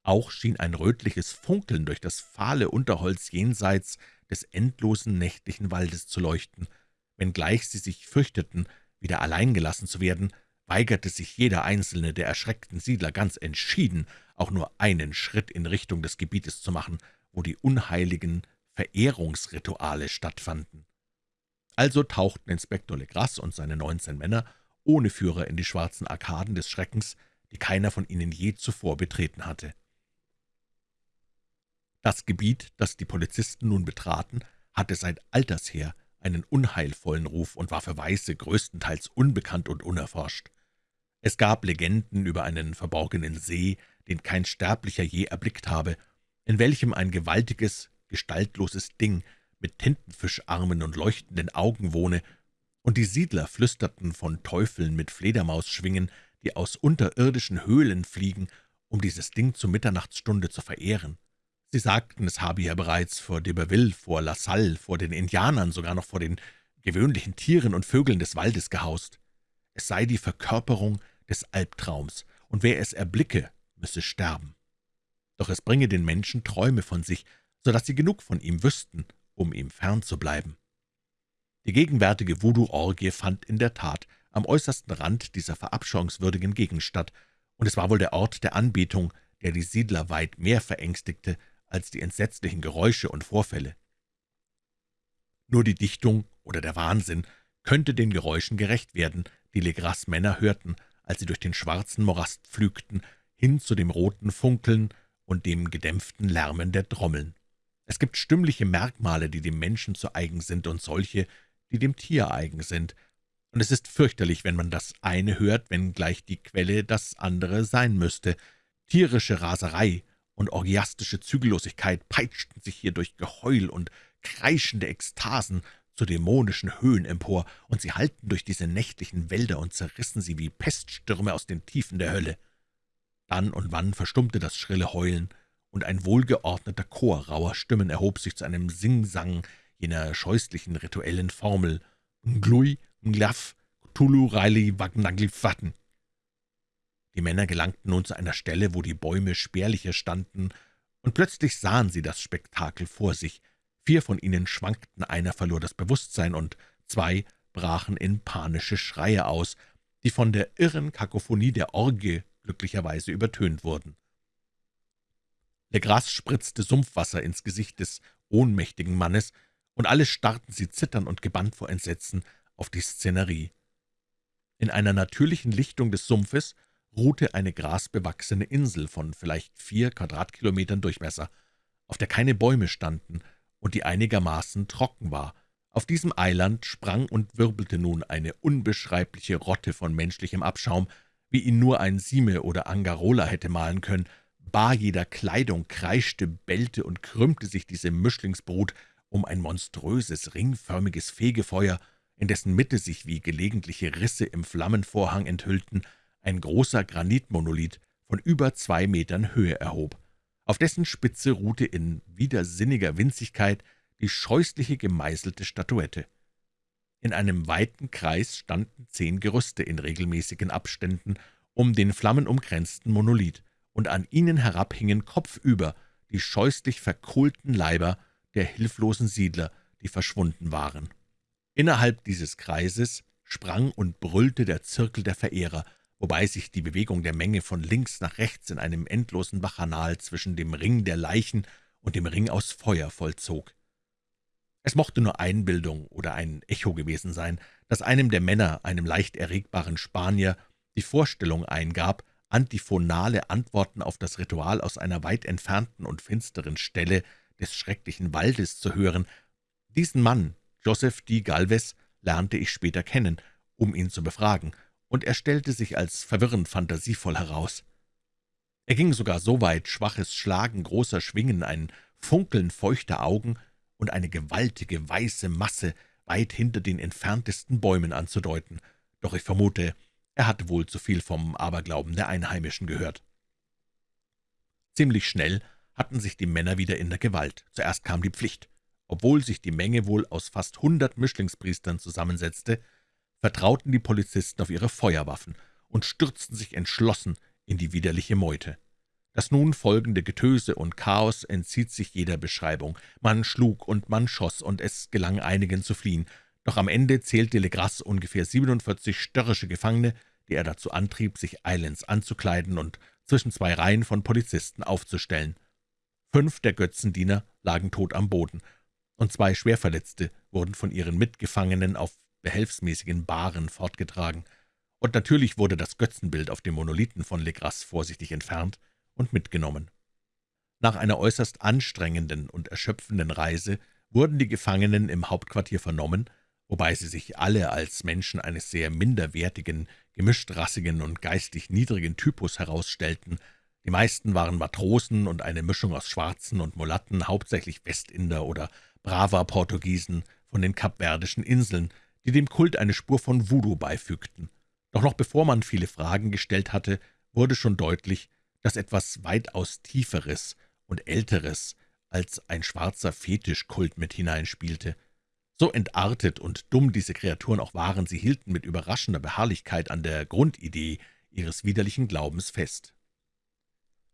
Auch schien ein rötliches Funkeln durch das fahle Unterholz jenseits des endlosen nächtlichen Waldes zu leuchten. Wenngleich sie sich fürchteten, wieder allein gelassen zu werden, weigerte sich jeder einzelne der erschreckten Siedler ganz entschieden, auch nur einen Schritt in Richtung des Gebietes zu machen, wo die unheiligen Verehrungsrituale stattfanden. Also tauchten Inspektor Legras und seine neunzehn Männer ohne Führer in die schwarzen Arkaden des Schreckens, die keiner von ihnen je zuvor betreten hatte. Das Gebiet, das die Polizisten nun betraten, hatte seit alters her einen unheilvollen Ruf und war für Weiße größtenteils unbekannt und unerforscht. Es gab Legenden über einen verborgenen See, den kein Sterblicher je erblickt habe, in welchem ein gewaltiges, gestaltloses Ding mit Tintenfischarmen und leuchtenden Augen wohne, und die Siedler flüsterten von Teufeln mit Fledermausschwingen, die aus unterirdischen Höhlen fliegen, um dieses Ding zur Mitternachtsstunde zu verehren. Sie sagten, es habe ja bereits vor d'Iberville, vor La Salle, vor den Indianern, sogar noch vor den gewöhnlichen Tieren und Vögeln des Waldes gehaust. Es sei die Verkörperung des Albtraums, und wer es erblicke, müsse sterben. Doch es bringe den Menschen Träume von sich, so dass sie genug von ihm wüssten, um ihm fern zu bleiben. Die gegenwärtige Voodoo-Orgie fand in der Tat am äußersten Rand dieser verabscheuungswürdigen Gegend statt, und es war wohl der Ort der Anbetung, der die Siedler weit mehr verängstigte als die entsetzlichen Geräusche und Vorfälle. Nur die Dichtung oder der Wahnsinn könnte den Geräuschen gerecht werden, die Legras Männer hörten, als sie durch den schwarzen Morast pflügten, hin zu dem roten Funkeln und dem gedämpften Lärmen der Trommeln. Es gibt stimmliche Merkmale, die dem Menschen zu eigen sind, und solche, die dem Tier eigen sind, und es ist fürchterlich, wenn man das eine hört, wenngleich die Quelle das andere sein müsste. Tierische Raserei und orgiastische Zügellosigkeit peitschten sich hier durch Geheul und kreischende Ekstasen zu dämonischen Höhen empor, und sie hallten durch diese nächtlichen Wälder und zerrissen sie wie Peststürme aus den Tiefen der Hölle. Dann und wann verstummte das schrille Heulen, und ein wohlgeordneter Chor rauer Stimmen erhob sich zu einem Singsang jener scheußlichen rituellen Formel »Glui, Mglaf, Tulu, Riley, Wagnagli, die Männer gelangten nun zu einer Stelle, wo die Bäume spärlicher standen, und plötzlich sahen sie das Spektakel vor sich. Vier von ihnen schwankten, einer verlor das Bewusstsein, und zwei brachen in panische Schreie aus, die von der irren Kakophonie der Orgie glücklicherweise übertönt wurden. Legras spritzte Sumpfwasser ins Gesicht des ohnmächtigen Mannes, und alle starrten sie zitternd und gebannt vor Entsetzen auf die Szenerie. In einer natürlichen Lichtung des Sumpfes ruhte eine grasbewachsene Insel von vielleicht vier Quadratkilometern Durchmesser, auf der keine Bäume standen und die einigermaßen trocken war. Auf diesem Eiland sprang und wirbelte nun eine unbeschreibliche Rotte von menschlichem Abschaum, wie ihn nur ein Sime oder Angarola hätte malen können. Bar jeder Kleidung kreischte, bellte und krümmte sich diese Mischlingsbrut um ein monströses, ringförmiges Fegefeuer, in dessen Mitte sich wie gelegentliche Risse im Flammenvorhang enthüllten, ein großer Granitmonolith von über zwei Metern Höhe erhob. Auf dessen Spitze ruhte in widersinniger Winzigkeit die scheußliche gemeißelte Statuette. In einem weiten Kreis standen zehn Gerüste in regelmäßigen Abständen um den flammenumkränzten Monolith, und an ihnen herab hingen kopfüber die scheußlich verkohlten Leiber der hilflosen Siedler, die verschwunden waren. Innerhalb dieses Kreises sprang und brüllte der Zirkel der Verehrer, wobei sich die Bewegung der Menge von links nach rechts in einem endlosen Bachanal zwischen dem Ring der Leichen und dem Ring aus Feuer vollzog. Es mochte nur Einbildung oder ein Echo gewesen sein, das einem der Männer, einem leicht erregbaren Spanier, die Vorstellung eingab, antiphonale Antworten auf das Ritual aus einer weit entfernten und finsteren Stelle des schrecklichen Waldes zu hören. Diesen Mann, Joseph D. Galvez, lernte ich später kennen, um ihn zu befragen, und er stellte sich als verwirrend fantasievoll heraus. Er ging sogar so weit, schwaches Schlagen großer Schwingen, ein Funkeln feuchter Augen und eine gewaltige weiße Masse weit hinter den entferntesten Bäumen anzudeuten, doch ich vermute, er hatte wohl zu viel vom Aberglauben der Einheimischen gehört. Ziemlich schnell hatten sich die Männer wieder in der Gewalt. Zuerst kam die Pflicht. Obwohl sich die Menge wohl aus fast hundert Mischlingspriestern zusammensetzte, vertrauten die Polizisten auf ihre Feuerwaffen und stürzten sich entschlossen in die widerliche Meute. Das nun folgende Getöse und Chaos entzieht sich jeder Beschreibung. Man schlug und man schoss, und es gelang einigen zu fliehen. Doch am Ende zählte Legras ungefähr 47 störrische Gefangene, die er dazu antrieb, sich eilends anzukleiden und zwischen zwei Reihen von Polizisten aufzustellen. Fünf der Götzendiener lagen tot am Boden, und zwei Schwerverletzte wurden von ihren Mitgefangenen auf behelfsmäßigen Bahren fortgetragen. Und natürlich wurde das Götzenbild auf dem Monolithen von Legras vorsichtig entfernt und mitgenommen. Nach einer äußerst anstrengenden und erschöpfenden Reise wurden die Gefangenen im Hauptquartier vernommen, wobei sie sich alle als Menschen eines sehr minderwertigen, gemischtrassigen und geistig niedrigen Typus herausstellten. Die meisten waren Matrosen und eine Mischung aus Schwarzen und Mulatten, hauptsächlich Westinder oder braver Portugiesen von den kapverdischen Inseln, die dem Kult eine Spur von Voodoo beifügten. Doch noch bevor man viele Fragen gestellt hatte, wurde schon deutlich, dass etwas weitaus Tieferes und Älteres als ein schwarzer Fetischkult mit hineinspielte. So entartet und dumm diese Kreaturen auch waren, sie hielten mit überraschender Beharrlichkeit an der Grundidee ihres widerlichen Glaubens fest.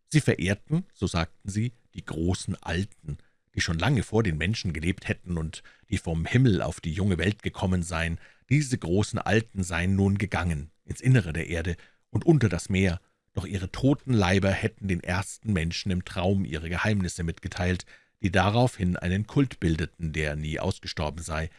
Sie verehrten, so sagten sie, die großen Alten, die schon lange vor den Menschen gelebt hätten und die vom Himmel auf die junge Welt gekommen seien, diese großen Alten seien nun gegangen ins Innere der Erde und unter das Meer, doch ihre toten Leiber hätten den ersten Menschen im Traum ihre Geheimnisse mitgeteilt, die daraufhin einen Kult bildeten, der nie ausgestorben sei.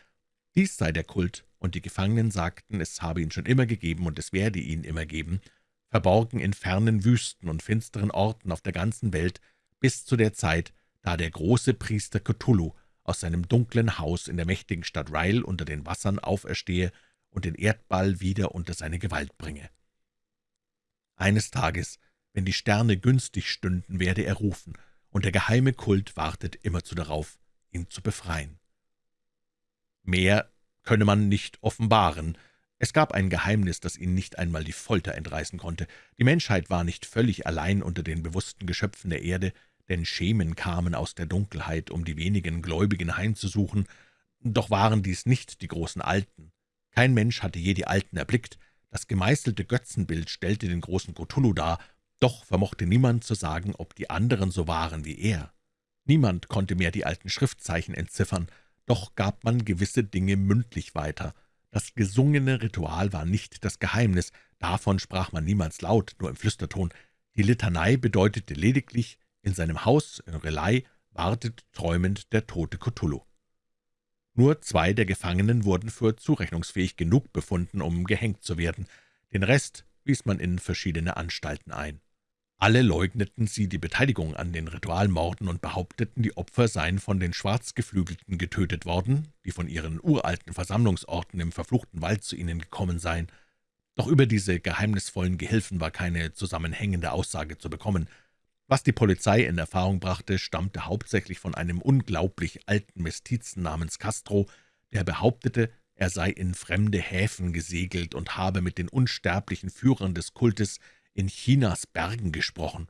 Dies sei der Kult, und die Gefangenen sagten, es habe ihn schon immer gegeben und es werde ihn immer geben, verborgen in fernen Wüsten und finsteren Orten auf der ganzen Welt, bis zu der Zeit, da der große Priester Cthulhu aus seinem dunklen Haus in der mächtigen Stadt Ryle unter den Wassern auferstehe und den Erdball wieder unter seine Gewalt bringe. Eines Tages, wenn die Sterne günstig stünden, werde er rufen, und der geheime Kult wartet immerzu darauf, ihn zu befreien. Mehr könne man nicht offenbaren. Es gab ein Geheimnis, das ihn nicht einmal die Folter entreißen konnte. Die Menschheit war nicht völlig allein unter den bewussten Geschöpfen der Erde, denn Schemen kamen aus der Dunkelheit, um die wenigen Gläubigen heimzusuchen, doch waren dies nicht die großen Alten. Kein Mensch hatte je die Alten erblickt, das gemeißelte Götzenbild stellte den großen Cthulhu dar, doch vermochte niemand zu sagen, ob die anderen so waren wie er. Niemand konnte mehr die alten Schriftzeichen entziffern, doch gab man gewisse Dinge mündlich weiter. Das gesungene Ritual war nicht das Geheimnis, davon sprach man niemals laut, nur im Flüsterton. Die Litanei bedeutete lediglich, in seinem Haus in Relay wartet träumend der tote Cthulhu. Nur zwei der Gefangenen wurden für zurechnungsfähig genug befunden, um gehängt zu werden. Den Rest wies man in verschiedene Anstalten ein. Alle leugneten sie die Beteiligung an den Ritualmorden und behaupteten, die Opfer seien von den Schwarzgeflügelten getötet worden, die von ihren uralten Versammlungsorten im verfluchten Wald zu ihnen gekommen seien. Doch über diese geheimnisvollen Gehilfen war keine zusammenhängende Aussage zu bekommen. Was die Polizei in Erfahrung brachte, stammte hauptsächlich von einem unglaublich alten Mestizen namens Castro, der behauptete, er sei in fremde Häfen gesegelt und habe mit den unsterblichen Führern des Kultes in Chinas Bergen gesprochen.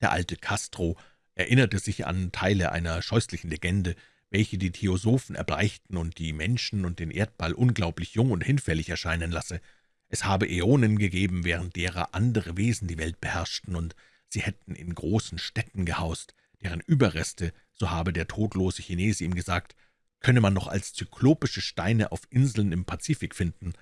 Der alte Castro erinnerte sich an Teile einer scheußlichen Legende, welche die Theosophen erbleichten und die Menschen und den Erdball unglaublich jung und hinfällig erscheinen lasse. Es habe Äonen gegeben, während derer andere Wesen die Welt beherrschten, und sie hätten in großen Städten gehaust, deren Überreste, so habe der todlose Chinese ihm gesagt, könne man noch als zyklopische Steine auf Inseln im Pazifik finden.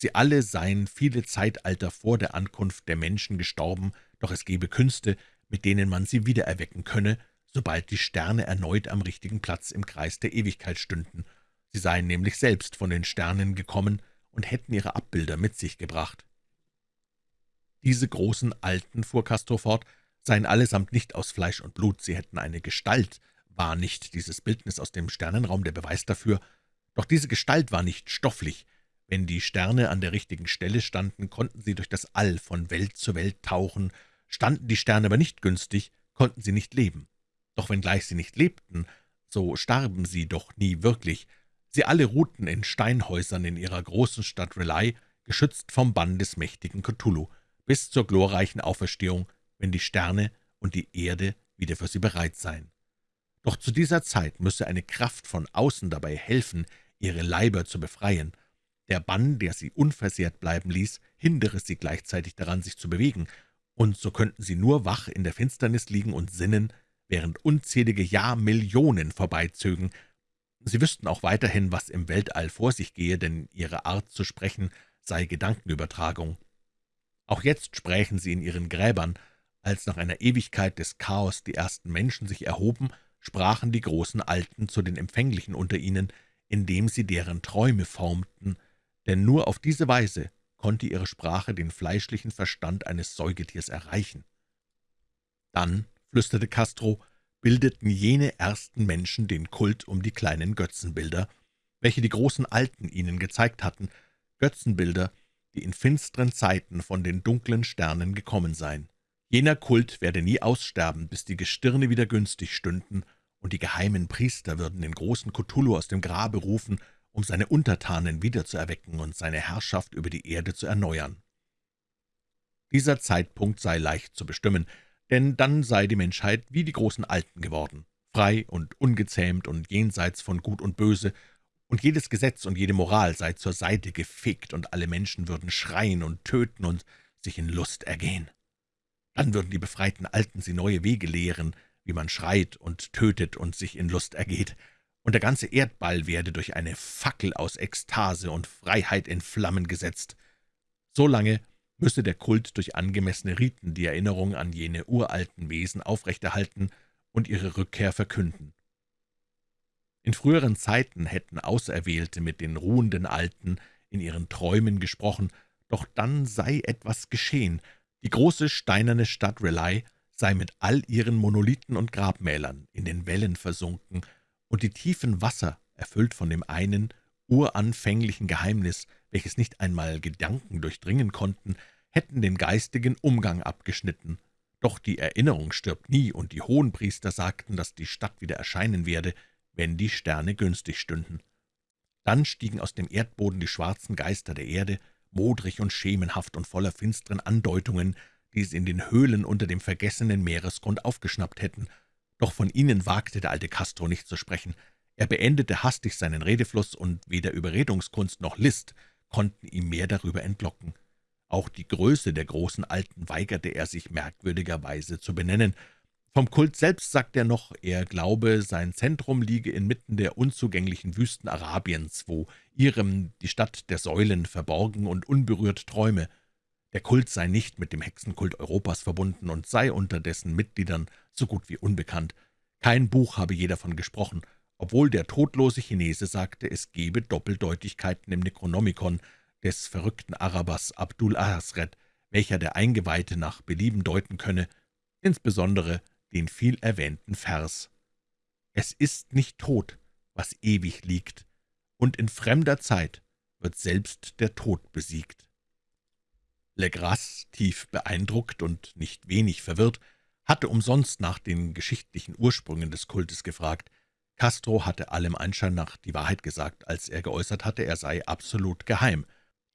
Sie alle seien viele Zeitalter vor der Ankunft der Menschen gestorben, doch es gebe Künste, mit denen man sie wiedererwecken könne, sobald die Sterne erneut am richtigen Platz im Kreis der Ewigkeit stünden. Sie seien nämlich selbst von den Sternen gekommen und hätten ihre Abbilder mit sich gebracht. Diese großen Alten, fuhr Castro fort, seien allesamt nicht aus Fleisch und Blut, sie hätten eine Gestalt, war nicht dieses Bildnis aus dem Sternenraum der Beweis dafür, doch diese Gestalt war nicht stofflich. Wenn die Sterne an der richtigen Stelle standen, konnten sie durch das All von Welt zu Welt tauchen, standen die Sterne aber nicht günstig, konnten sie nicht leben. Doch wenngleich sie nicht lebten, so starben sie doch nie wirklich. Sie alle ruhten in Steinhäusern in ihrer großen Stadt Relay, geschützt vom Bann des mächtigen Cthulhu bis zur glorreichen Auferstehung, wenn die Sterne und die Erde wieder für sie bereit sein. Doch zu dieser Zeit müsse eine Kraft von außen dabei helfen, ihre Leiber zu befreien. Der Bann, der sie unversehrt bleiben ließ, hindere sie gleichzeitig daran, sich zu bewegen, und so könnten sie nur wach in der Finsternis liegen und sinnen, während unzählige Jahrmillionen vorbeizögen. Sie wüssten auch weiterhin, was im Weltall vor sich gehe, denn ihre Art zu sprechen sei Gedankenübertragung. Auch jetzt sprächen sie in ihren Gräbern. Als nach einer Ewigkeit des Chaos die ersten Menschen sich erhoben, sprachen die großen Alten zu den Empfänglichen unter ihnen, indem sie deren Träume formten, denn nur auf diese Weise konnte ihre Sprache den fleischlichen Verstand eines Säugetiers erreichen. Dann, flüsterte Castro, bildeten jene ersten Menschen den Kult um die kleinen Götzenbilder, welche die großen Alten ihnen gezeigt hatten, Götzenbilder, die in finsteren Zeiten von den dunklen Sternen gekommen seien. Jener Kult werde nie aussterben, bis die Gestirne wieder günstig stünden, und die geheimen Priester würden den großen Cthulhu aus dem Grabe rufen, um seine Untertanen wiederzuerwecken und seine Herrschaft über die Erde zu erneuern. Dieser Zeitpunkt sei leicht zu bestimmen, denn dann sei die Menschheit wie die großen Alten geworden, frei und ungezähmt und jenseits von Gut und Böse, und jedes Gesetz und jede Moral sei zur Seite gefegt, und alle Menschen würden schreien und töten und sich in Lust ergehen. Dann würden die befreiten Alten sie neue Wege lehren, wie man schreit und tötet und sich in Lust ergeht, und der ganze Erdball werde durch eine Fackel aus Ekstase und Freiheit in Flammen gesetzt. So lange müsse der Kult durch angemessene Riten die Erinnerung an jene uralten Wesen aufrechterhalten und ihre Rückkehr verkünden. In früheren Zeiten hätten Auserwählte mit den ruhenden Alten in ihren Träumen gesprochen, doch dann sei etwas geschehen. Die große steinerne Stadt Rely sei mit all ihren Monolithen und Grabmälern in den Wellen versunken, und die tiefen Wasser, erfüllt von dem einen uranfänglichen Geheimnis, welches nicht einmal Gedanken durchdringen konnten, hätten den geistigen Umgang abgeschnitten. Doch die Erinnerung stirbt nie, und die Hohenpriester sagten, dass die Stadt wieder erscheinen werde, wenn die Sterne günstig stünden. Dann stiegen aus dem Erdboden die schwarzen Geister der Erde, modrig und schemenhaft und voller finsteren Andeutungen, die sie in den Höhlen unter dem vergessenen Meeresgrund aufgeschnappt hätten. Doch von ihnen wagte der alte Castro nicht zu sprechen. Er beendete hastig seinen Redefluss, und weder Überredungskunst noch List konnten ihm mehr darüber entlocken. Auch die Größe der großen Alten weigerte er sich merkwürdigerweise zu benennen, vom Kult selbst sagt er noch, er glaube, sein Zentrum liege inmitten der unzugänglichen Wüsten Arabiens, wo Irem, die Stadt der Säulen, verborgen und unberührt träume. Der Kult sei nicht mit dem Hexenkult Europas verbunden und sei unter dessen Mitgliedern so gut wie unbekannt. Kein Buch habe je davon gesprochen, obwohl der todlose Chinese sagte, es gebe Doppeldeutigkeiten im Necronomicon des verrückten Arabers Abdul Ahasred, welcher der Eingeweihte nach Belieben deuten könne, insbesondere den viel erwähnten Vers »Es ist nicht tot, was ewig liegt, und in fremder Zeit wird selbst der Tod besiegt.« Legras, tief beeindruckt und nicht wenig verwirrt, hatte umsonst nach den geschichtlichen Ursprüngen des Kultes gefragt. Castro hatte allem Anschein nach die Wahrheit gesagt, als er geäußert hatte, er sei absolut geheim.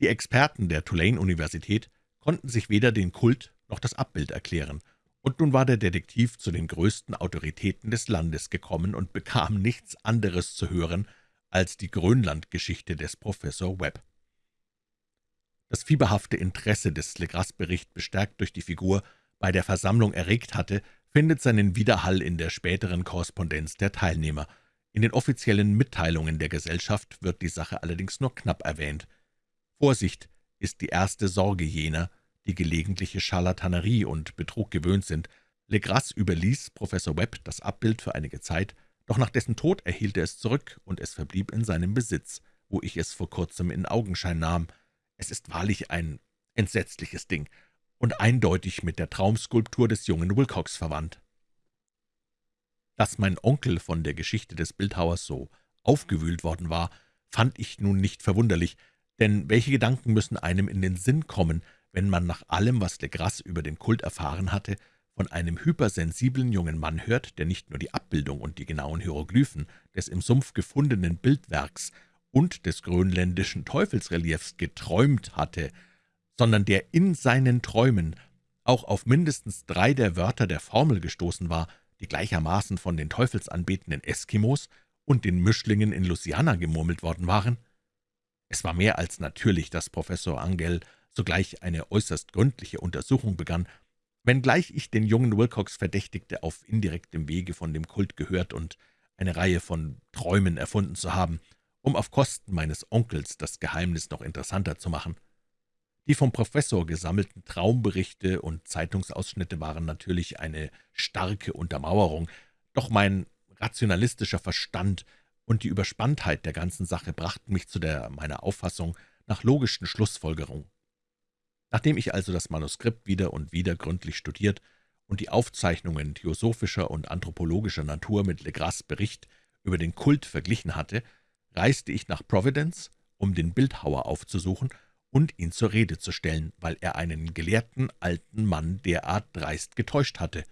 Die Experten der Tulane-Universität konnten sich weder den Kult noch das Abbild erklären, und nun war der Detektiv zu den größten Autoritäten des Landes gekommen und bekam nichts anderes zu hören als die Grönlandgeschichte des Professor Webb. Das fieberhafte Interesse des Legras-Bericht, bestärkt durch die Figur, bei der Versammlung erregt hatte, findet seinen Widerhall in der späteren Korrespondenz der Teilnehmer. In den offiziellen Mitteilungen der Gesellschaft wird die Sache allerdings nur knapp erwähnt. Vorsicht ist die erste Sorge jener, die gelegentliche Scharlatanerie und Betrug gewöhnt sind. Legras überließ Professor Webb das Abbild für einige Zeit, doch nach dessen Tod erhielt er es zurück, und es verblieb in seinem Besitz, wo ich es vor kurzem in Augenschein nahm. Es ist wahrlich ein entsetzliches Ding und eindeutig mit der Traumskulptur des jungen Wilcox verwandt. Dass mein Onkel von der Geschichte des Bildhauers so aufgewühlt worden war, fand ich nun nicht verwunderlich, denn welche Gedanken müssen einem in den Sinn kommen, wenn man nach allem, was Legras über den Kult erfahren hatte, von einem hypersensiblen jungen Mann hört, der nicht nur die Abbildung und die genauen Hieroglyphen des im Sumpf gefundenen Bildwerks und des grönländischen Teufelsreliefs geträumt hatte, sondern der in seinen Träumen auch auf mindestens drei der Wörter der Formel gestoßen war, die gleichermaßen von den teufelsanbetenden Eskimos und den Mischlingen in Louisiana gemurmelt worden waren? Es war mehr als natürlich, dass Professor Angell sogleich eine äußerst gründliche Untersuchung begann, wenngleich ich den jungen Wilcox verdächtigte, auf indirektem Wege von dem Kult gehört und eine Reihe von Träumen erfunden zu haben, um auf Kosten meines Onkels das Geheimnis noch interessanter zu machen. Die vom Professor gesammelten Traumberichte und Zeitungsausschnitte waren natürlich eine starke Untermauerung, doch mein rationalistischer Verstand und die Überspanntheit der ganzen Sache brachten mich zu der meiner Auffassung nach logischen Schlussfolgerung. Nachdem ich also das Manuskript wieder und wieder gründlich studiert und die Aufzeichnungen theosophischer und anthropologischer Natur mit Legras Bericht über den Kult verglichen hatte, reiste ich nach Providence, um den Bildhauer aufzusuchen und ihn zur Rede zu stellen, weil er einen gelehrten alten Mann derart dreist getäuscht hatte.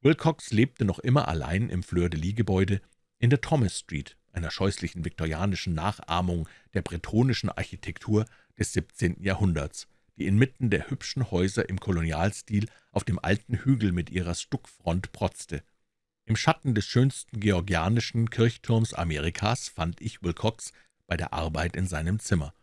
Wilcox lebte noch immer allein im Fleur-de-Lis-Gebäude in der Thomas Street, einer scheußlichen viktorianischen Nachahmung der bretonischen Architektur des 17. Jahrhunderts, die inmitten der hübschen Häuser im Kolonialstil auf dem alten Hügel mit ihrer Stuckfront protzte. Im Schatten des schönsten georgianischen Kirchturms Amerikas fand ich Wilcox bei der Arbeit in seinem Zimmer.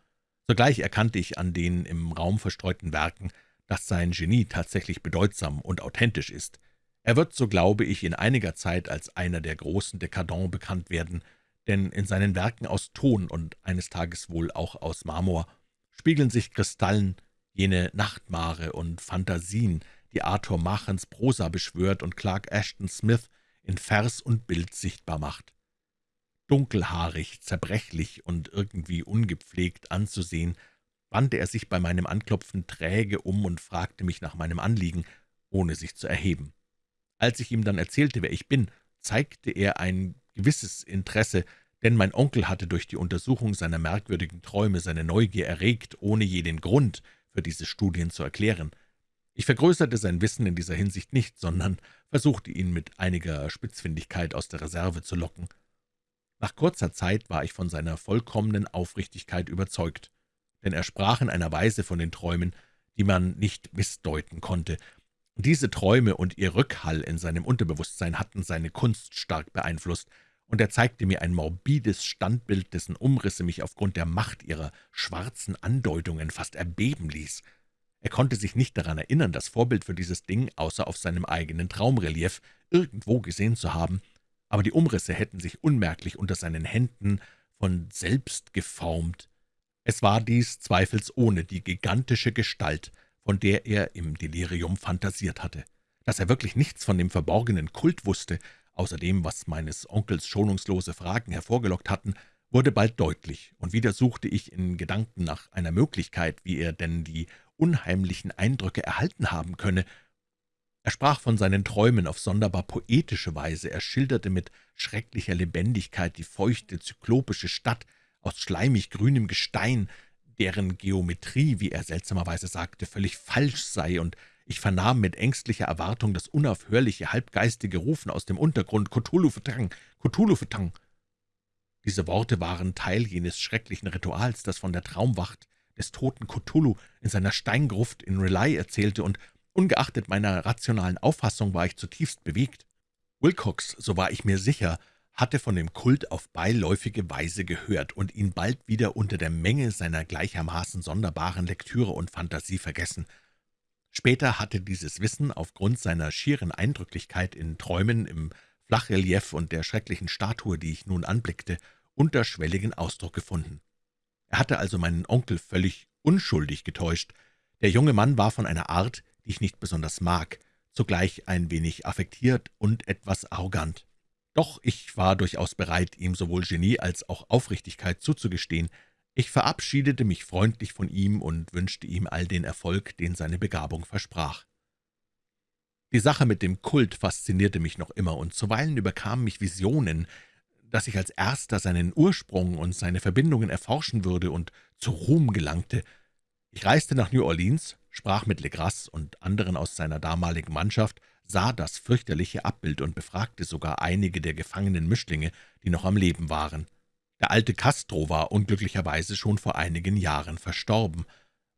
Sogleich erkannte ich an den im Raum verstreuten Werken, dass sein Genie tatsächlich bedeutsam und authentisch ist. Er wird, so glaube ich, in einiger Zeit als einer der großen Dekadents bekannt werden, denn in seinen Werken aus Ton und eines Tages wohl auch aus Marmor spiegeln sich Kristallen, jene Nachtmare und Phantasien, die Arthur Machens Prosa beschwört und Clark Ashton Smith in Vers und Bild sichtbar macht. Dunkelhaarig, zerbrechlich und irgendwie ungepflegt anzusehen, wandte er sich bei meinem Anklopfen träge um und fragte mich nach meinem Anliegen, ohne sich zu erheben. Als ich ihm dann erzählte, wer ich bin, zeigte er ein gewisses Interesse, denn mein Onkel hatte durch die Untersuchung seiner merkwürdigen Träume seine Neugier erregt, ohne je den Grund für diese Studien zu erklären. Ich vergrößerte sein Wissen in dieser Hinsicht nicht, sondern versuchte ihn mit einiger Spitzfindigkeit aus der Reserve zu locken. Nach kurzer Zeit war ich von seiner vollkommenen Aufrichtigkeit überzeugt, denn er sprach in einer Weise von den Träumen, die man nicht missdeuten konnte. Diese Träume und ihr Rückhall in seinem Unterbewusstsein hatten seine Kunst stark beeinflusst, und er zeigte mir ein morbides Standbild, dessen Umrisse mich aufgrund der Macht ihrer schwarzen Andeutungen fast erbeben ließ. Er konnte sich nicht daran erinnern, das Vorbild für dieses Ding außer auf seinem eigenen Traumrelief irgendwo gesehen zu haben, aber die Umrisse hätten sich unmerklich unter seinen Händen von selbst geformt. Es war dies zweifelsohne die gigantische Gestalt, von der er im Delirium fantasiert hatte. Dass er wirklich nichts von dem verborgenen Kult wusste, außer dem, was meines Onkels schonungslose Fragen hervorgelockt hatten, wurde bald deutlich, und wieder suchte ich in Gedanken nach einer Möglichkeit, wie er denn die unheimlichen Eindrücke erhalten haben könne. Er sprach von seinen Träumen auf sonderbar poetische Weise, er schilderte mit schrecklicher Lebendigkeit die feuchte, zyklopische Stadt aus schleimig grünem Gestein, deren Geometrie, wie er seltsamerweise sagte, völlig falsch sei und ich vernahm mit ängstlicher Erwartung das unaufhörliche, halbgeistige Rufen aus dem Untergrund »Cthulhu-Fetang! Cthulhu-Fetang!« Diese Worte waren Teil jenes schrecklichen Rituals, das von der Traumwacht des toten Cthulhu in seiner Steingruft in Rely erzählte, und ungeachtet meiner rationalen Auffassung war ich zutiefst bewegt. Wilcox, so war ich mir sicher, hatte von dem Kult auf beiläufige Weise gehört und ihn bald wieder unter der Menge seiner gleichermaßen sonderbaren Lektüre und Fantasie vergessen – Später hatte dieses Wissen aufgrund seiner schieren Eindrücklichkeit in Träumen, im Flachrelief und der schrecklichen Statue, die ich nun anblickte, unterschwelligen Ausdruck gefunden. Er hatte also meinen Onkel völlig unschuldig getäuscht. Der junge Mann war von einer Art, die ich nicht besonders mag, zugleich ein wenig affektiert und etwas arrogant. Doch ich war durchaus bereit, ihm sowohl Genie als auch Aufrichtigkeit zuzugestehen, ich verabschiedete mich freundlich von ihm und wünschte ihm all den Erfolg, den seine Begabung versprach. Die Sache mit dem Kult faszinierte mich noch immer, und zuweilen überkamen mich Visionen, dass ich als Erster seinen Ursprung und seine Verbindungen erforschen würde und zu Ruhm gelangte. Ich reiste nach New Orleans, sprach mit Legras und anderen aus seiner damaligen Mannschaft, sah das fürchterliche Abbild und befragte sogar einige der gefangenen Mischlinge, die noch am Leben waren. Der alte Castro war unglücklicherweise schon vor einigen Jahren verstorben.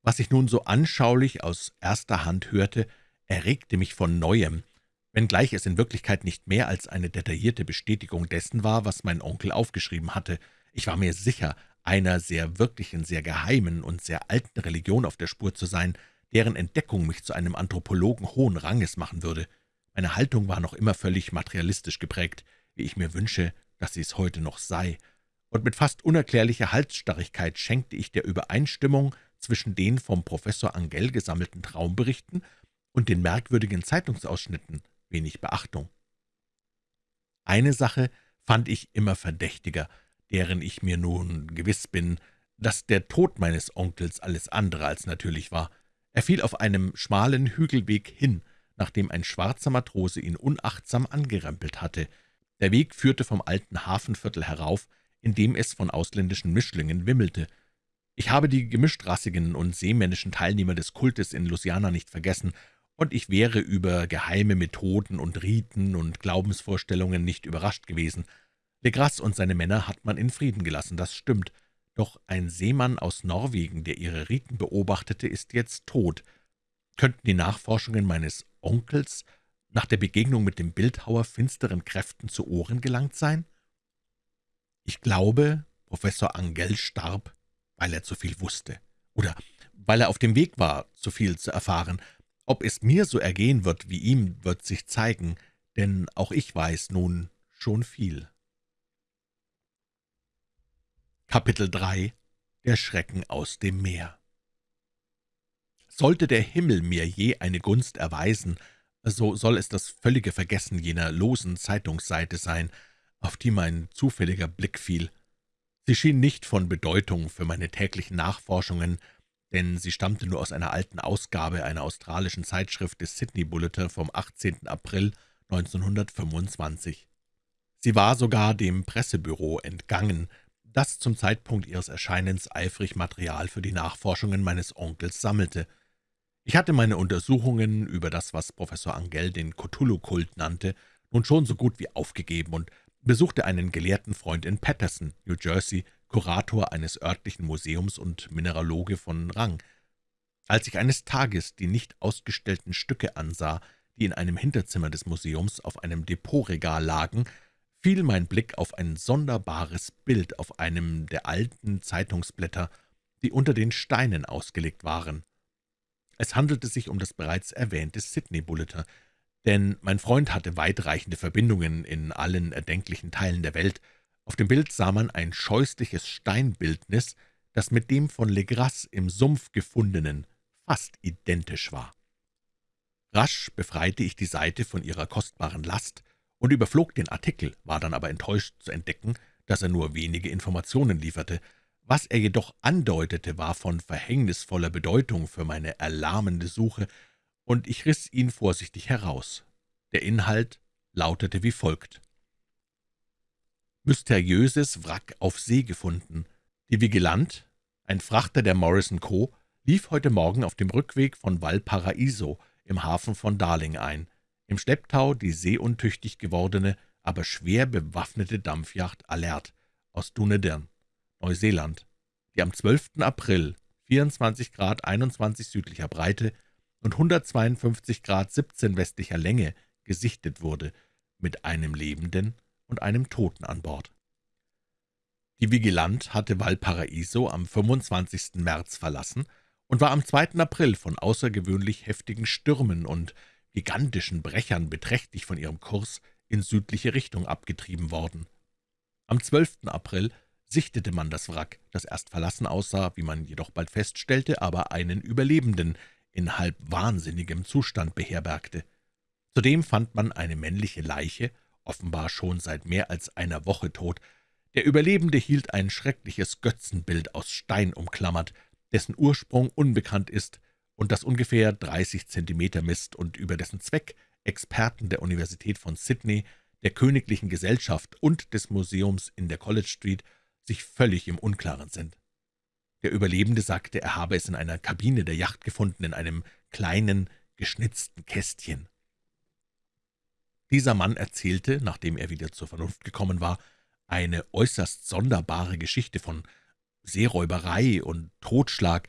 Was ich nun so anschaulich aus erster Hand hörte, erregte mich von Neuem, wenngleich es in Wirklichkeit nicht mehr als eine detaillierte Bestätigung dessen war, was mein Onkel aufgeschrieben hatte. Ich war mir sicher, einer sehr wirklichen, sehr geheimen und sehr alten Religion auf der Spur zu sein, deren Entdeckung mich zu einem Anthropologen hohen Ranges machen würde. Meine Haltung war noch immer völlig materialistisch geprägt, wie ich mir wünsche, dass sie es heute noch sei, und mit fast unerklärlicher Halsstarrigkeit schenkte ich der Übereinstimmung zwischen den vom Professor Angell gesammelten Traumberichten und den merkwürdigen Zeitungsausschnitten wenig Beachtung. Eine Sache fand ich immer verdächtiger, deren ich mir nun gewiss bin, dass der Tod meines Onkels alles andere als natürlich war. Er fiel auf einem schmalen Hügelweg hin, nachdem ein schwarzer Matrose ihn unachtsam angerempelt hatte. Der Weg führte vom alten Hafenviertel herauf, in dem es von ausländischen Mischlingen wimmelte. Ich habe die gemischtrassigen und seemännischen Teilnehmer des Kultes in Louisiana nicht vergessen, und ich wäre über geheime Methoden und Riten und Glaubensvorstellungen nicht überrascht gewesen. Legras und seine Männer hat man in Frieden gelassen, das stimmt, doch ein Seemann aus Norwegen, der ihre Riten beobachtete, ist jetzt tot. Könnten die Nachforschungen meines Onkels nach der Begegnung mit dem Bildhauer finsteren Kräften zu Ohren gelangt sein? Ich glaube, Professor Angell starb, weil er zu viel wusste, oder weil er auf dem Weg war, zu viel zu erfahren. Ob es mir so ergehen wird wie ihm, wird sich zeigen, denn auch ich weiß nun schon viel. Kapitel 3 Der Schrecken aus dem Meer Sollte der Himmel mir je eine Gunst erweisen, so soll es das völlige Vergessen jener losen Zeitungsseite sein, auf die mein zufälliger Blick fiel. Sie schien nicht von Bedeutung für meine täglichen Nachforschungen, denn sie stammte nur aus einer alten Ausgabe einer australischen Zeitschrift des Sydney Bulletin vom 18. April 1925. Sie war sogar dem Pressebüro entgangen, das zum Zeitpunkt ihres Erscheinens eifrig Material für die Nachforschungen meines Onkels sammelte. Ich hatte meine Untersuchungen über das, was Professor Angell den Cthulhu-Kult nannte, nun schon so gut wie aufgegeben und besuchte einen gelehrten Freund in Patterson, New Jersey, Kurator eines örtlichen Museums und Mineraloge von Rang. Als ich eines Tages die nicht ausgestellten Stücke ansah, die in einem Hinterzimmer des Museums auf einem Depotregal lagen, fiel mein Blick auf ein sonderbares Bild auf einem der alten Zeitungsblätter, die unter den Steinen ausgelegt waren. Es handelte sich um das bereits erwähnte Sydney Bulletin, denn mein Freund hatte weitreichende Verbindungen in allen erdenklichen Teilen der Welt. Auf dem Bild sah man ein scheußliches Steinbildnis, das mit dem von Legras im Sumpf gefundenen fast identisch war. Rasch befreite ich die Seite von ihrer kostbaren Last und überflog den Artikel, war dann aber enttäuscht zu entdecken, dass er nur wenige Informationen lieferte. Was er jedoch andeutete, war von verhängnisvoller Bedeutung für meine erlahmende Suche, und ich riss ihn vorsichtig heraus. Der Inhalt lautete wie folgt. Mysteriöses Wrack auf See gefunden. Die Vigilant, ein Frachter der Morrison Co., lief heute Morgen auf dem Rückweg von Valparaiso im Hafen von Darling ein. Im Schlepptau die seeuntüchtig gewordene, aber schwer bewaffnete Dampfjacht Alert aus Dunedin, Neuseeland, die am 12. April 24 Grad 21 südlicher Breite und 152 Grad 17 westlicher Länge gesichtet wurde, mit einem Lebenden und einem Toten an Bord. Die Vigilant hatte Valparaiso am 25. März verlassen und war am 2. April von außergewöhnlich heftigen Stürmen und gigantischen Brechern beträchtlich von ihrem Kurs in südliche Richtung abgetrieben worden. Am 12. April sichtete man das Wrack, das erst verlassen aussah, wie man jedoch bald feststellte, aber einen Überlebenden in halb wahnsinnigem Zustand beherbergte. Zudem fand man eine männliche Leiche, offenbar schon seit mehr als einer Woche tot. Der Überlebende hielt ein schreckliches Götzenbild aus Stein umklammert, dessen Ursprung unbekannt ist und das ungefähr 30 Zentimeter misst und über dessen Zweck Experten der Universität von Sydney, der Königlichen Gesellschaft und des Museums in der College Street sich völlig im Unklaren sind. Der Überlebende sagte, er habe es in einer Kabine der Yacht gefunden, in einem kleinen, geschnitzten Kästchen. Dieser Mann erzählte, nachdem er wieder zur Vernunft gekommen war, eine äußerst sonderbare Geschichte von Seeräuberei und Totschlag,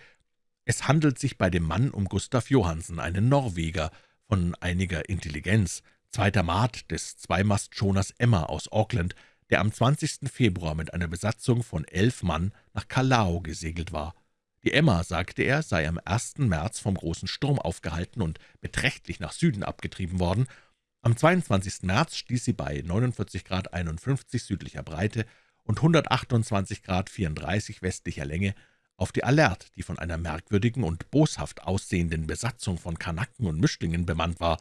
Es handelt sich bei dem Mann um Gustav Johansen, einen Norweger von einiger Intelligenz, zweiter Maat des Zweimastschoners Emma aus Auckland, der am 20. Februar mit einer Besatzung von elf Mann nach Callao gesegelt war. Die Emma, sagte er, sei am 1. März vom großen Sturm aufgehalten und beträchtlich nach Süden abgetrieben worden. Am 22. März stieß sie bei 49 Grad 51 südlicher Breite und 128 Grad 34 westlicher Länge auf die Alert, die von einer merkwürdigen und boshaft aussehenden Besatzung von Kanaken und Mischlingen bemannt war.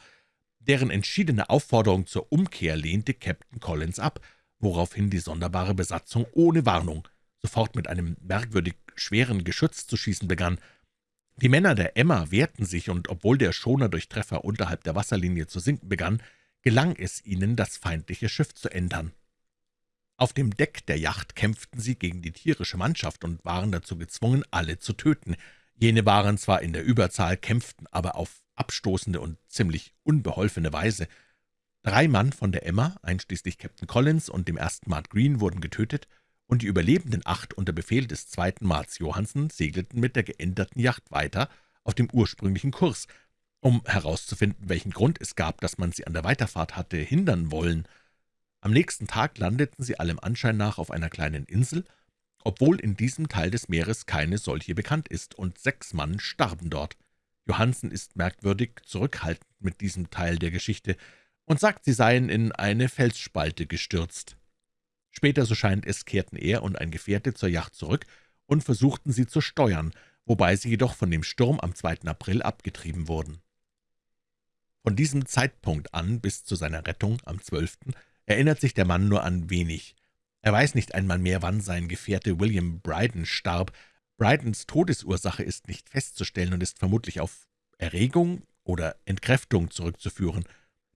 Deren entschiedene Aufforderung zur Umkehr lehnte Captain Collins ab, woraufhin die sonderbare Besatzung ohne Warnung sofort mit einem merkwürdig schweren Geschütz zu schießen begann. Die Männer der Emma wehrten sich, und obwohl der Schoner durch Treffer unterhalb der Wasserlinie zu sinken begann, gelang es ihnen, das feindliche Schiff zu ändern. Auf dem Deck der Yacht kämpften sie gegen die tierische Mannschaft und waren dazu gezwungen, alle zu töten. Jene waren zwar in der Überzahl, kämpften aber auf abstoßende und ziemlich unbeholfene Weise. Drei Mann von der Emma, einschließlich Captain Collins und dem ersten Mart Green, wurden getötet, und die überlebenden acht unter Befehl des zweiten Marts Johansen segelten mit der geänderten Yacht weiter auf dem ursprünglichen Kurs, um herauszufinden, welchen Grund es gab, dass man sie an der Weiterfahrt hatte hindern wollen. Am nächsten Tag landeten sie allem Anschein nach auf einer kleinen Insel, obwohl in diesem Teil des Meeres keine solche bekannt ist, und sechs Mann starben dort. Johansen ist merkwürdig zurückhaltend mit diesem Teil der Geschichte und sagt, sie seien in eine Felsspalte gestürzt. Später, so scheint es, kehrten er und ein Gefährte zur Yacht zurück und versuchten sie zu steuern, wobei sie jedoch von dem Sturm am 2. April abgetrieben wurden. Von diesem Zeitpunkt an bis zu seiner Rettung am 12 erinnert sich der Mann nur an wenig. Er weiß nicht einmal mehr, wann sein Gefährte William Bryden starb. Brydens Todesursache ist nicht festzustellen und ist vermutlich auf Erregung oder Entkräftung zurückzuführen.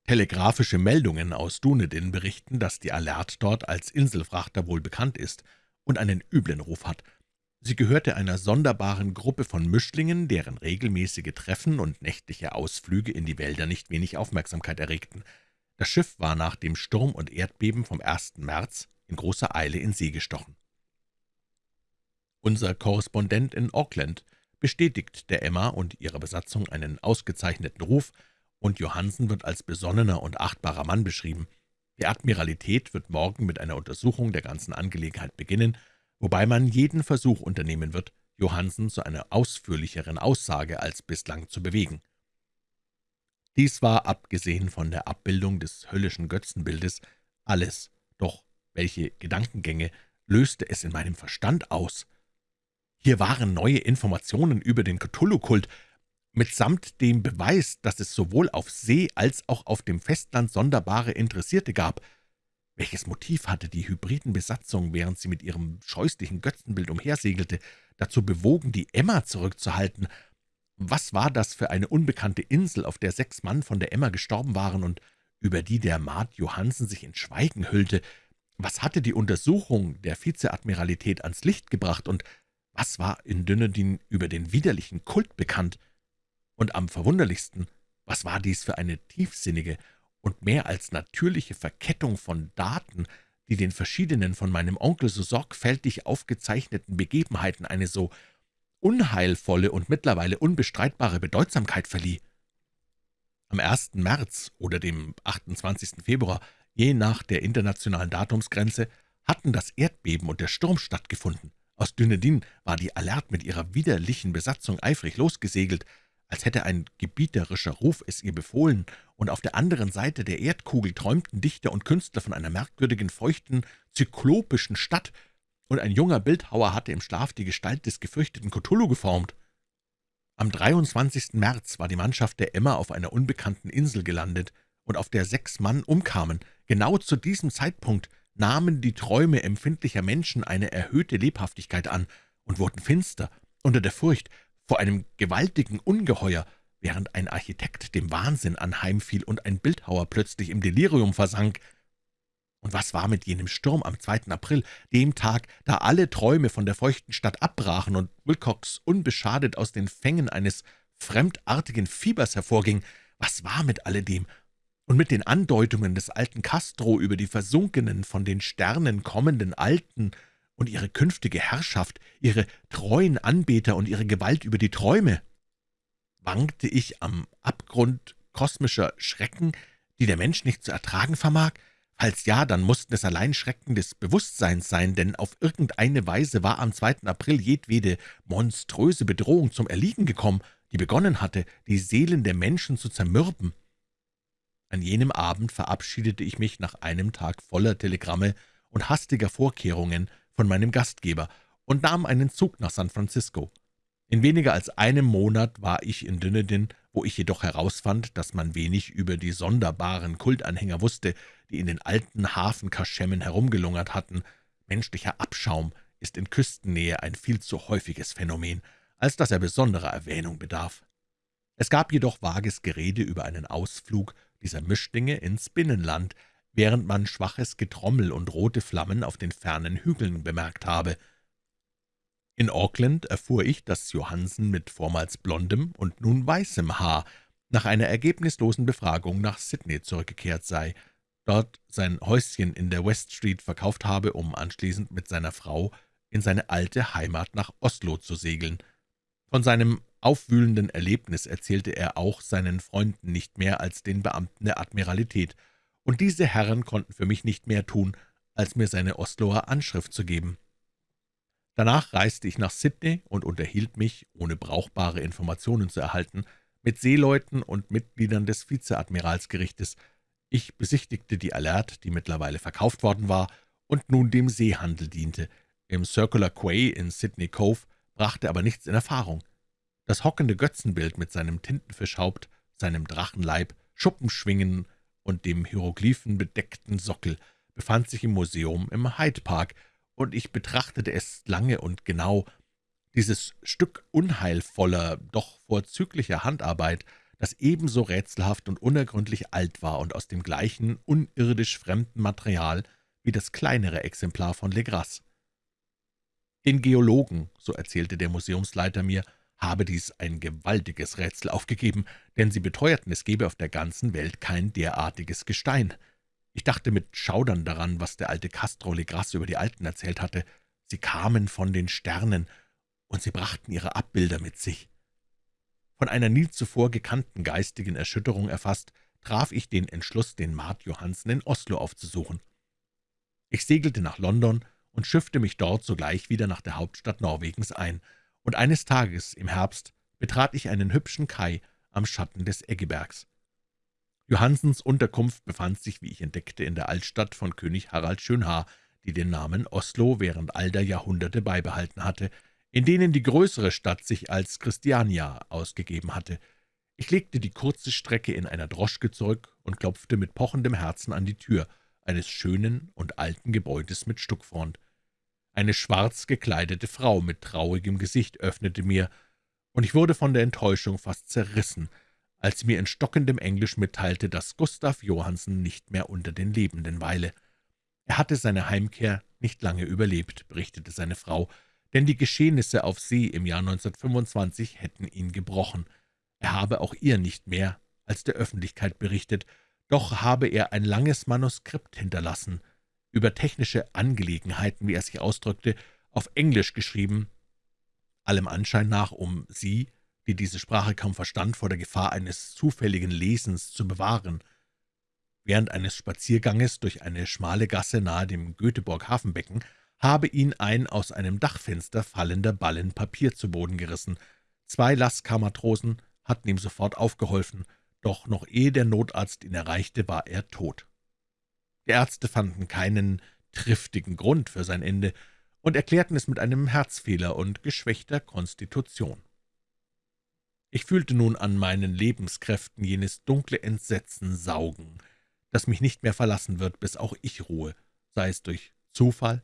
Telegrafische Meldungen aus Dunedin berichten, dass die Alert dort als Inselfrachter wohl bekannt ist und einen üblen Ruf hat. Sie gehörte einer sonderbaren Gruppe von Mischlingen, deren regelmäßige Treffen und nächtliche Ausflüge in die Wälder nicht wenig Aufmerksamkeit erregten. Das Schiff war nach dem Sturm und Erdbeben vom 1. März in großer Eile in See gestochen. Unser Korrespondent in Auckland bestätigt der Emma und ihrer Besatzung einen ausgezeichneten Ruf, und Johansen wird als besonnener und achtbarer Mann beschrieben. Die Admiralität wird morgen mit einer Untersuchung der ganzen Angelegenheit beginnen, wobei man jeden Versuch unternehmen wird, Johansen zu einer ausführlicheren Aussage als bislang zu bewegen. Dies war, abgesehen von der Abbildung des höllischen Götzenbildes, alles, doch welche Gedankengänge löste es in meinem Verstand aus? Hier waren neue Informationen über den Cthulhu-Kult, mitsamt dem Beweis, dass es sowohl auf See als auch auf dem Festland sonderbare Interessierte gab. Welches Motiv hatte die Hybridenbesatzung, während sie mit ihrem scheußlichen Götzenbild umhersegelte, dazu bewogen, die Emma zurückzuhalten? Was war das für eine unbekannte Insel, auf der sechs Mann von der Emma gestorben waren und über die der Maat Johansen sich in Schweigen hüllte? Was hatte die Untersuchung der Vizeadmiralität ans Licht gebracht, und was war in Dünedin über den widerlichen Kult bekannt? Und am verwunderlichsten, was war dies für eine tiefsinnige und mehr als natürliche Verkettung von Daten, die den verschiedenen von meinem Onkel so sorgfältig aufgezeichneten Begebenheiten eine so unheilvolle und mittlerweile unbestreitbare Bedeutsamkeit verlieh. Am 1. März oder dem 28. Februar, je nach der internationalen Datumsgrenze, hatten das Erdbeben und der Sturm stattgefunden. Aus Dünedin war die Alert mit ihrer widerlichen Besatzung eifrig losgesegelt, als hätte ein gebieterischer Ruf es ihr befohlen, und auf der anderen Seite der Erdkugel träumten Dichter und Künstler von einer merkwürdigen, feuchten, zyklopischen Stadt, und ein junger Bildhauer hatte im Schlaf die Gestalt des gefürchteten Cthulhu geformt. Am 23. März war die Mannschaft der Emma auf einer unbekannten Insel gelandet, und auf der sechs Mann umkamen. Genau zu diesem Zeitpunkt nahmen die Träume empfindlicher Menschen eine erhöhte Lebhaftigkeit an und wurden finster unter der Furcht vor einem gewaltigen Ungeheuer, während ein Architekt dem Wahnsinn anheimfiel und ein Bildhauer plötzlich im Delirium versank. Und was war mit jenem Sturm am 2. April, dem Tag, da alle Träume von der feuchten Stadt abbrachen und Wilcox unbeschadet aus den Fängen eines fremdartigen Fiebers hervorging? Was war mit alledem? Und mit den Andeutungen des alten Castro über die versunkenen, von den Sternen kommenden alten und ihre künftige Herrschaft, ihre treuen Anbeter und ihre Gewalt über die Träume? Wankte ich am Abgrund kosmischer Schrecken, die der Mensch nicht zu ertragen vermag? Falls ja, dann mussten es allein Schrecken des Bewusstseins sein, denn auf irgendeine Weise war am 2. April jedwede monströse Bedrohung zum Erliegen gekommen, die begonnen hatte, die Seelen der Menschen zu zermürben. An jenem Abend verabschiedete ich mich nach einem Tag voller Telegramme und hastiger Vorkehrungen von meinem Gastgeber und nahm einen Zug nach San Francisco. In weniger als einem Monat war ich in Dunedin, wo ich jedoch herausfand, dass man wenig über die sonderbaren Kultanhänger wusste, die in den alten Hafenkaschemmen herumgelungert hatten. Menschlicher Abschaum ist in Küstennähe ein viel zu häufiges Phänomen, als dass er besonderer Erwähnung bedarf. Es gab jedoch vages Gerede über einen Ausflug dieser Mischlinge ins Binnenland, während man schwaches Getrommel und rote Flammen auf den fernen Hügeln bemerkt habe. In Auckland erfuhr ich, dass Johansen mit vormals blondem und nun weißem Haar nach einer ergebnislosen Befragung nach Sydney zurückgekehrt sei, dort sein Häuschen in der West Street verkauft habe, um anschließend mit seiner Frau in seine alte Heimat nach Oslo zu segeln. Von seinem aufwühlenden Erlebnis erzählte er auch seinen Freunden nicht mehr als den Beamten der Admiralität, und diese Herren konnten für mich nicht mehr tun, als mir seine Osloer Anschrift zu geben. Danach reiste ich nach Sydney und unterhielt mich, ohne brauchbare Informationen zu erhalten, mit Seeleuten und Mitgliedern des Vizeadmiralsgerichtes. Ich besichtigte die Alert, die mittlerweile verkauft worden war und nun dem Seehandel diente. Im Circular Quay in Sydney Cove brachte aber nichts in Erfahrung. Das hockende Götzenbild mit seinem Tintenfischhaupt, seinem Drachenleib, Schuppenschwingen und dem hieroglyphenbedeckten Sockel befand sich im Museum im Hyde Park, und ich betrachtete es lange und genau. Dieses Stück unheilvoller, doch vorzüglicher Handarbeit, das ebenso rätselhaft und unergründlich alt war und aus dem gleichen unirdisch fremden Material wie das kleinere Exemplar von Legras. Den Geologen, so erzählte der Museumsleiter mir, habe dies ein gewaltiges Rätsel aufgegeben, denn sie beteuerten, es gebe auf der ganzen Welt kein derartiges Gestein. Ich dachte mit Schaudern daran, was der alte Castro Legras über die Alten erzählt hatte. Sie kamen von den Sternen, und sie brachten ihre Abbilder mit sich. Von einer nie zuvor gekannten geistigen Erschütterung erfasst, traf ich den Entschluss, den Mart Johansen in Oslo aufzusuchen. Ich segelte nach London und schiffte mich dort sogleich wieder nach der Hauptstadt Norwegens ein, und eines Tages im Herbst betrat ich einen hübschen Kai am Schatten des Eggebergs. Johansens Unterkunft befand sich, wie ich entdeckte, in der Altstadt von König Harald Schönhaar, die den Namen Oslo während all der Jahrhunderte beibehalten hatte, in denen die größere Stadt sich als Christiania ausgegeben hatte. Ich legte die kurze Strecke in einer Droschke zurück und klopfte mit pochendem Herzen an die Tür eines schönen und alten Gebäudes mit Stuckfront. Eine schwarz gekleidete Frau mit traurigem Gesicht öffnete mir, und ich wurde von der Enttäuschung fast zerrissen, als sie mir in stockendem Englisch mitteilte, dass Gustav Johansen nicht mehr unter den Lebenden weile. Er hatte seine Heimkehr nicht lange überlebt, berichtete seine Frau, denn die Geschehnisse auf See im Jahr 1925 hätten ihn gebrochen. Er habe auch ihr nicht mehr als der Öffentlichkeit berichtet, doch habe er ein langes Manuskript hinterlassen, über technische Angelegenheiten, wie er sich ausdrückte, auf Englisch geschrieben, allem Anschein nach, um sie, die diese Sprache kaum verstand, vor der Gefahr eines zufälligen Lesens zu bewahren. Während eines Spazierganges durch eine schmale Gasse nahe dem Göteborg-Hafenbecken habe ihn ein aus einem Dachfenster fallender Ballen Papier zu Boden gerissen. Zwei Lascar-Matrosen hatten ihm sofort aufgeholfen, doch noch ehe der Notarzt ihn erreichte, war er tot. Die Ärzte fanden keinen triftigen Grund für sein Ende und erklärten es mit einem Herzfehler und geschwächter Konstitution. Ich fühlte nun an meinen Lebenskräften jenes dunkle Entsetzen saugen, das mich nicht mehr verlassen wird, bis auch ich ruhe, sei es durch Zufall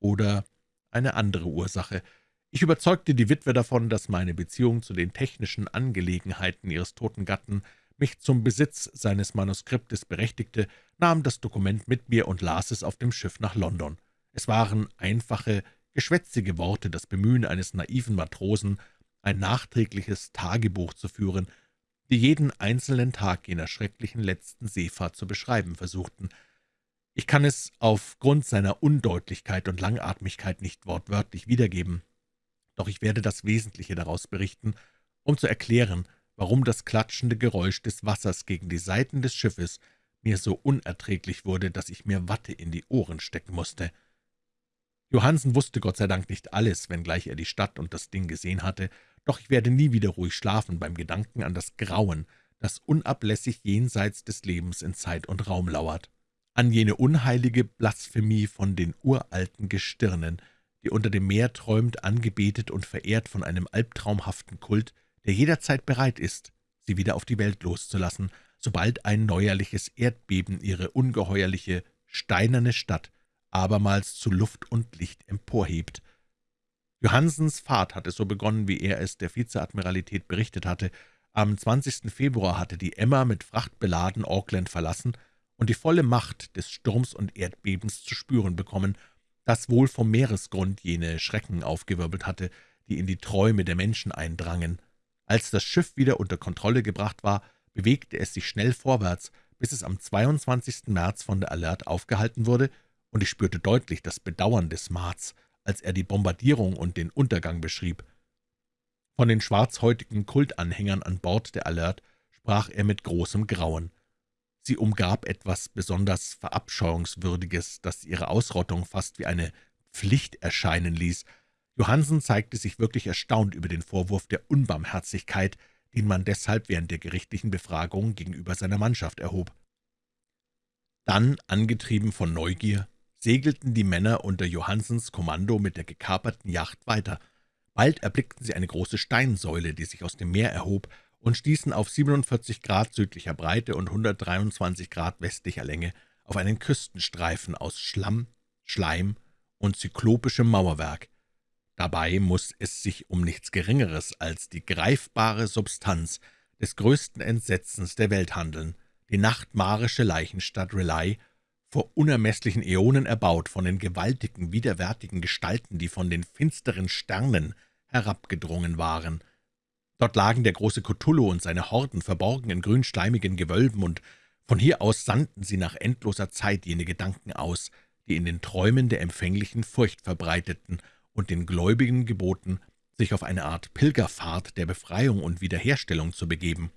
oder eine andere Ursache. Ich überzeugte die Witwe davon, dass meine Beziehung zu den technischen Angelegenheiten ihres toten Gatten mich zum Besitz seines Manuskriptes berechtigte, nahm das Dokument mit mir und las es auf dem Schiff nach London. Es waren einfache, geschwätzige Worte, das Bemühen eines naiven Matrosen, ein nachträgliches Tagebuch zu führen, die jeden einzelnen Tag jener schrecklichen letzten Seefahrt zu beschreiben versuchten. Ich kann es aufgrund seiner Undeutlichkeit und Langatmigkeit nicht wortwörtlich wiedergeben, doch ich werde das Wesentliche daraus berichten, um zu erklären, warum das klatschende Geräusch des Wassers gegen die Seiten des Schiffes mir so unerträglich wurde, dass ich mir Watte in die Ohren stecken musste. Johansen wusste Gott sei Dank nicht alles, wenngleich er die Stadt und das Ding gesehen hatte, doch ich werde nie wieder ruhig schlafen beim Gedanken an das Grauen, das unablässig jenseits des Lebens in Zeit und Raum lauert, an jene unheilige Blasphemie von den uralten Gestirnen, die unter dem Meer träumt, angebetet und verehrt von einem albtraumhaften Kult, der jederzeit bereit ist, sie wieder auf die Welt loszulassen, sobald ein neuerliches Erdbeben ihre ungeheuerliche, steinerne Stadt abermals zu Luft und Licht emporhebt. Johansens Fahrt hatte so begonnen, wie er es der Vizeadmiralität berichtet hatte. Am 20. Februar hatte die Emma mit Fracht beladen Auckland verlassen und die volle Macht des Sturms und Erdbebens zu spüren bekommen, das wohl vom Meeresgrund jene Schrecken aufgewirbelt hatte, die in die Träume der Menschen eindrangen. Als das Schiff wieder unter Kontrolle gebracht war, bewegte es sich schnell vorwärts, bis es am 22. März von der Alert aufgehalten wurde, und ich spürte deutlich das Bedauern des Marz, als er die Bombardierung und den Untergang beschrieb. Von den schwarzhäutigen Kultanhängern an Bord der Alert sprach er mit großem Grauen. Sie umgab etwas besonders Verabscheuungswürdiges, das ihre Ausrottung fast wie eine Pflicht erscheinen ließ, Johansen zeigte sich wirklich erstaunt über den Vorwurf der Unbarmherzigkeit, den man deshalb während der gerichtlichen Befragung gegenüber seiner Mannschaft erhob. Dann, angetrieben von Neugier, segelten die Männer unter Johansens Kommando mit der gekaperten Yacht weiter. Bald erblickten sie eine große Steinsäule, die sich aus dem Meer erhob, und stießen auf 47 Grad südlicher Breite und 123 Grad westlicher Länge auf einen Küstenstreifen aus Schlamm, Schleim und zyklopischem Mauerwerk, Dabei muss es sich um nichts Geringeres als die greifbare Substanz des größten Entsetzens der Welt handeln, die nachtmarische Leichenstadt Rely, vor unermesslichen Äonen erbaut von den gewaltigen, widerwärtigen Gestalten, die von den finsteren Sternen herabgedrungen waren. Dort lagen der große Cthulhu und seine Horden verborgen in grünschleimigen Gewölben, und von hier aus sandten sie nach endloser Zeit jene Gedanken aus, die in den Träumen der Empfänglichen Furcht verbreiteten und den Gläubigen geboten, sich auf eine Art Pilgerfahrt der Befreiung und Wiederherstellung zu begeben.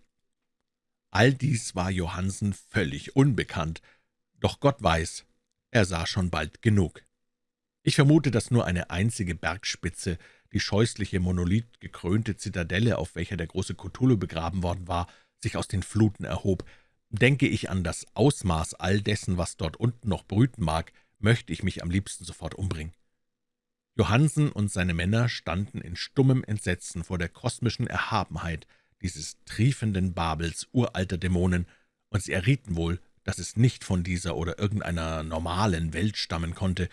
All dies war Johansen völlig unbekannt, doch Gott weiß, er sah schon bald genug. Ich vermute, dass nur eine einzige Bergspitze, die scheußliche monolithgekrönte Zitadelle, auf welcher der große Cthulhu begraben worden war, sich aus den Fluten erhob. Denke ich an das Ausmaß all dessen, was dort unten noch brüten mag, möchte ich mich am liebsten sofort umbringen. Johansen und seine Männer standen in stummem Entsetzen vor der kosmischen Erhabenheit dieses triefenden Babels uralter Dämonen, und sie errieten wohl, dass es nicht von dieser oder irgendeiner normalen Welt stammen konnte.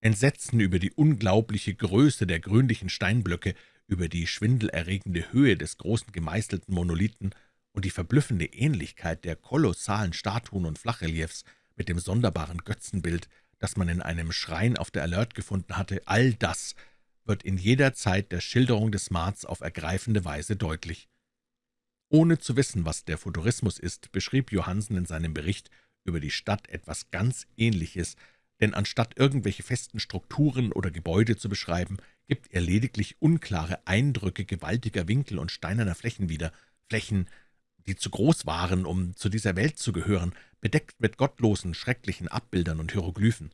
Entsetzen über die unglaubliche Größe der grünlichen Steinblöcke, über die schwindelerregende Höhe des großen gemeißelten Monolithen und die verblüffende Ähnlichkeit der kolossalen Statuen und Flachreliefs mit dem sonderbaren Götzenbild, das man in einem Schrein auf der Alert gefunden hatte, all das wird in jeder Zeit der Schilderung des Marz auf ergreifende Weise deutlich. Ohne zu wissen, was der Futurismus ist, beschrieb Johansen in seinem Bericht über die Stadt etwas ganz Ähnliches, denn anstatt irgendwelche festen Strukturen oder Gebäude zu beschreiben, gibt er lediglich unklare Eindrücke gewaltiger Winkel und steinerner Flächen wieder, Flächen, die zu groß waren, um zu dieser Welt zu gehören, bedeckt mit gottlosen, schrecklichen Abbildern und Hieroglyphen.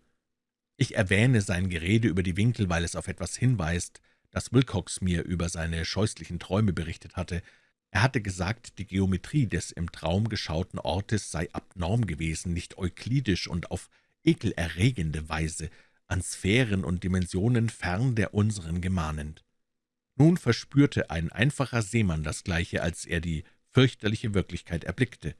Ich erwähne sein Gerede über die Winkel, weil es auf etwas hinweist, das Wilcox mir über seine scheußlichen Träume berichtet hatte. Er hatte gesagt, die Geometrie des im Traum geschauten Ortes sei abnorm gewesen, nicht euklidisch und auf ekelerregende Weise an Sphären und Dimensionen fern der unseren gemahnend. Nun verspürte ein einfacher Seemann das Gleiche, als er die fürchterliche Wirklichkeit erblickte.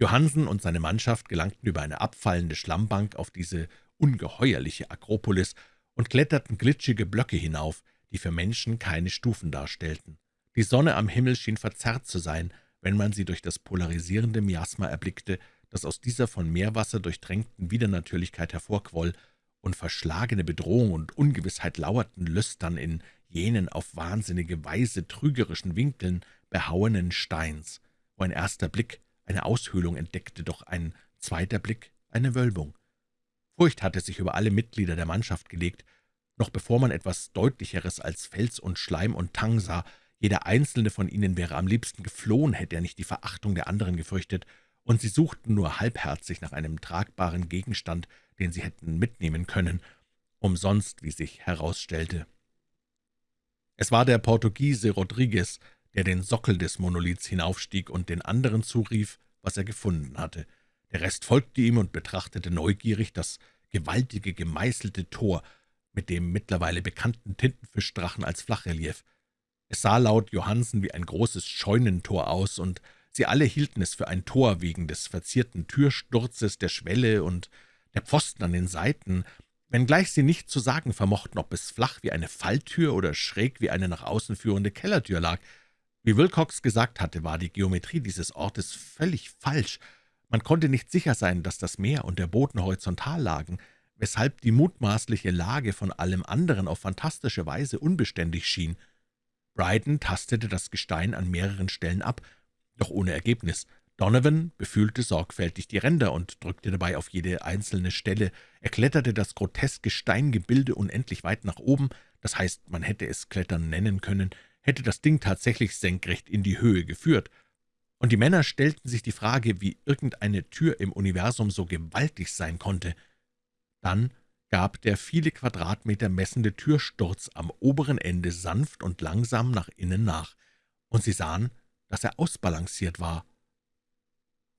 Johansen und seine Mannschaft gelangten über eine abfallende Schlammbank auf diese ungeheuerliche Akropolis und kletterten glitschige Blöcke hinauf, die für Menschen keine Stufen darstellten. Die Sonne am Himmel schien verzerrt zu sein, wenn man sie durch das polarisierende Miasma erblickte, das aus dieser von Meerwasser durchtränkten Widernatürlichkeit hervorquoll, und verschlagene Bedrohung und Ungewissheit lauerten lüstern in jenen auf wahnsinnige Weise trügerischen Winkeln behauenen Steins, wo ein erster Blick eine Aushöhlung entdeckte, doch ein zweiter Blick eine Wölbung. Furcht hatte sich über alle Mitglieder der Mannschaft gelegt, noch bevor man etwas Deutlicheres als Fels und Schleim und Tang sah. Jeder einzelne von ihnen wäre am liebsten geflohen, hätte er nicht die Verachtung der anderen gefürchtet, und sie suchten nur halbherzig nach einem tragbaren Gegenstand, den sie hätten mitnehmen können, umsonst, wie sich herausstellte. Es war der Portugiese Rodriguez, der den Sockel des Monoliths hinaufstieg und den anderen zurief, was er gefunden hatte. Der Rest folgte ihm und betrachtete neugierig das gewaltige, gemeißelte Tor mit dem mittlerweile bekannten Tintenfischdrachen als Flachrelief. Es sah laut Johansen wie ein großes Scheunentor aus, und sie alle hielten es für ein Tor wegen des verzierten Türsturzes, der Schwelle und der Pfosten an den Seiten, wenngleich sie nicht zu sagen vermochten, ob es flach wie eine Falltür oder schräg wie eine nach außen führende Kellertür lag. Wie Wilcox gesagt hatte, war die Geometrie dieses Ortes völlig falsch. Man konnte nicht sicher sein, dass das Meer und der Boden horizontal lagen, weshalb die mutmaßliche Lage von allem anderen auf fantastische Weise unbeständig schien. Bryden tastete das Gestein an mehreren Stellen ab, doch ohne Ergebnis. Donovan befühlte sorgfältig die Ränder und drückte dabei auf jede einzelne Stelle. Er kletterte das groteske Steingebilde unendlich weit nach oben, das heißt, man hätte es Klettern nennen können, hätte das Ding tatsächlich senkrecht in die Höhe geführt. Und die Männer stellten sich die Frage, wie irgendeine Tür im Universum so gewaltig sein konnte. Dann gab der viele Quadratmeter messende Türsturz am oberen Ende sanft und langsam nach innen nach, und sie sahen, dass er ausbalanciert war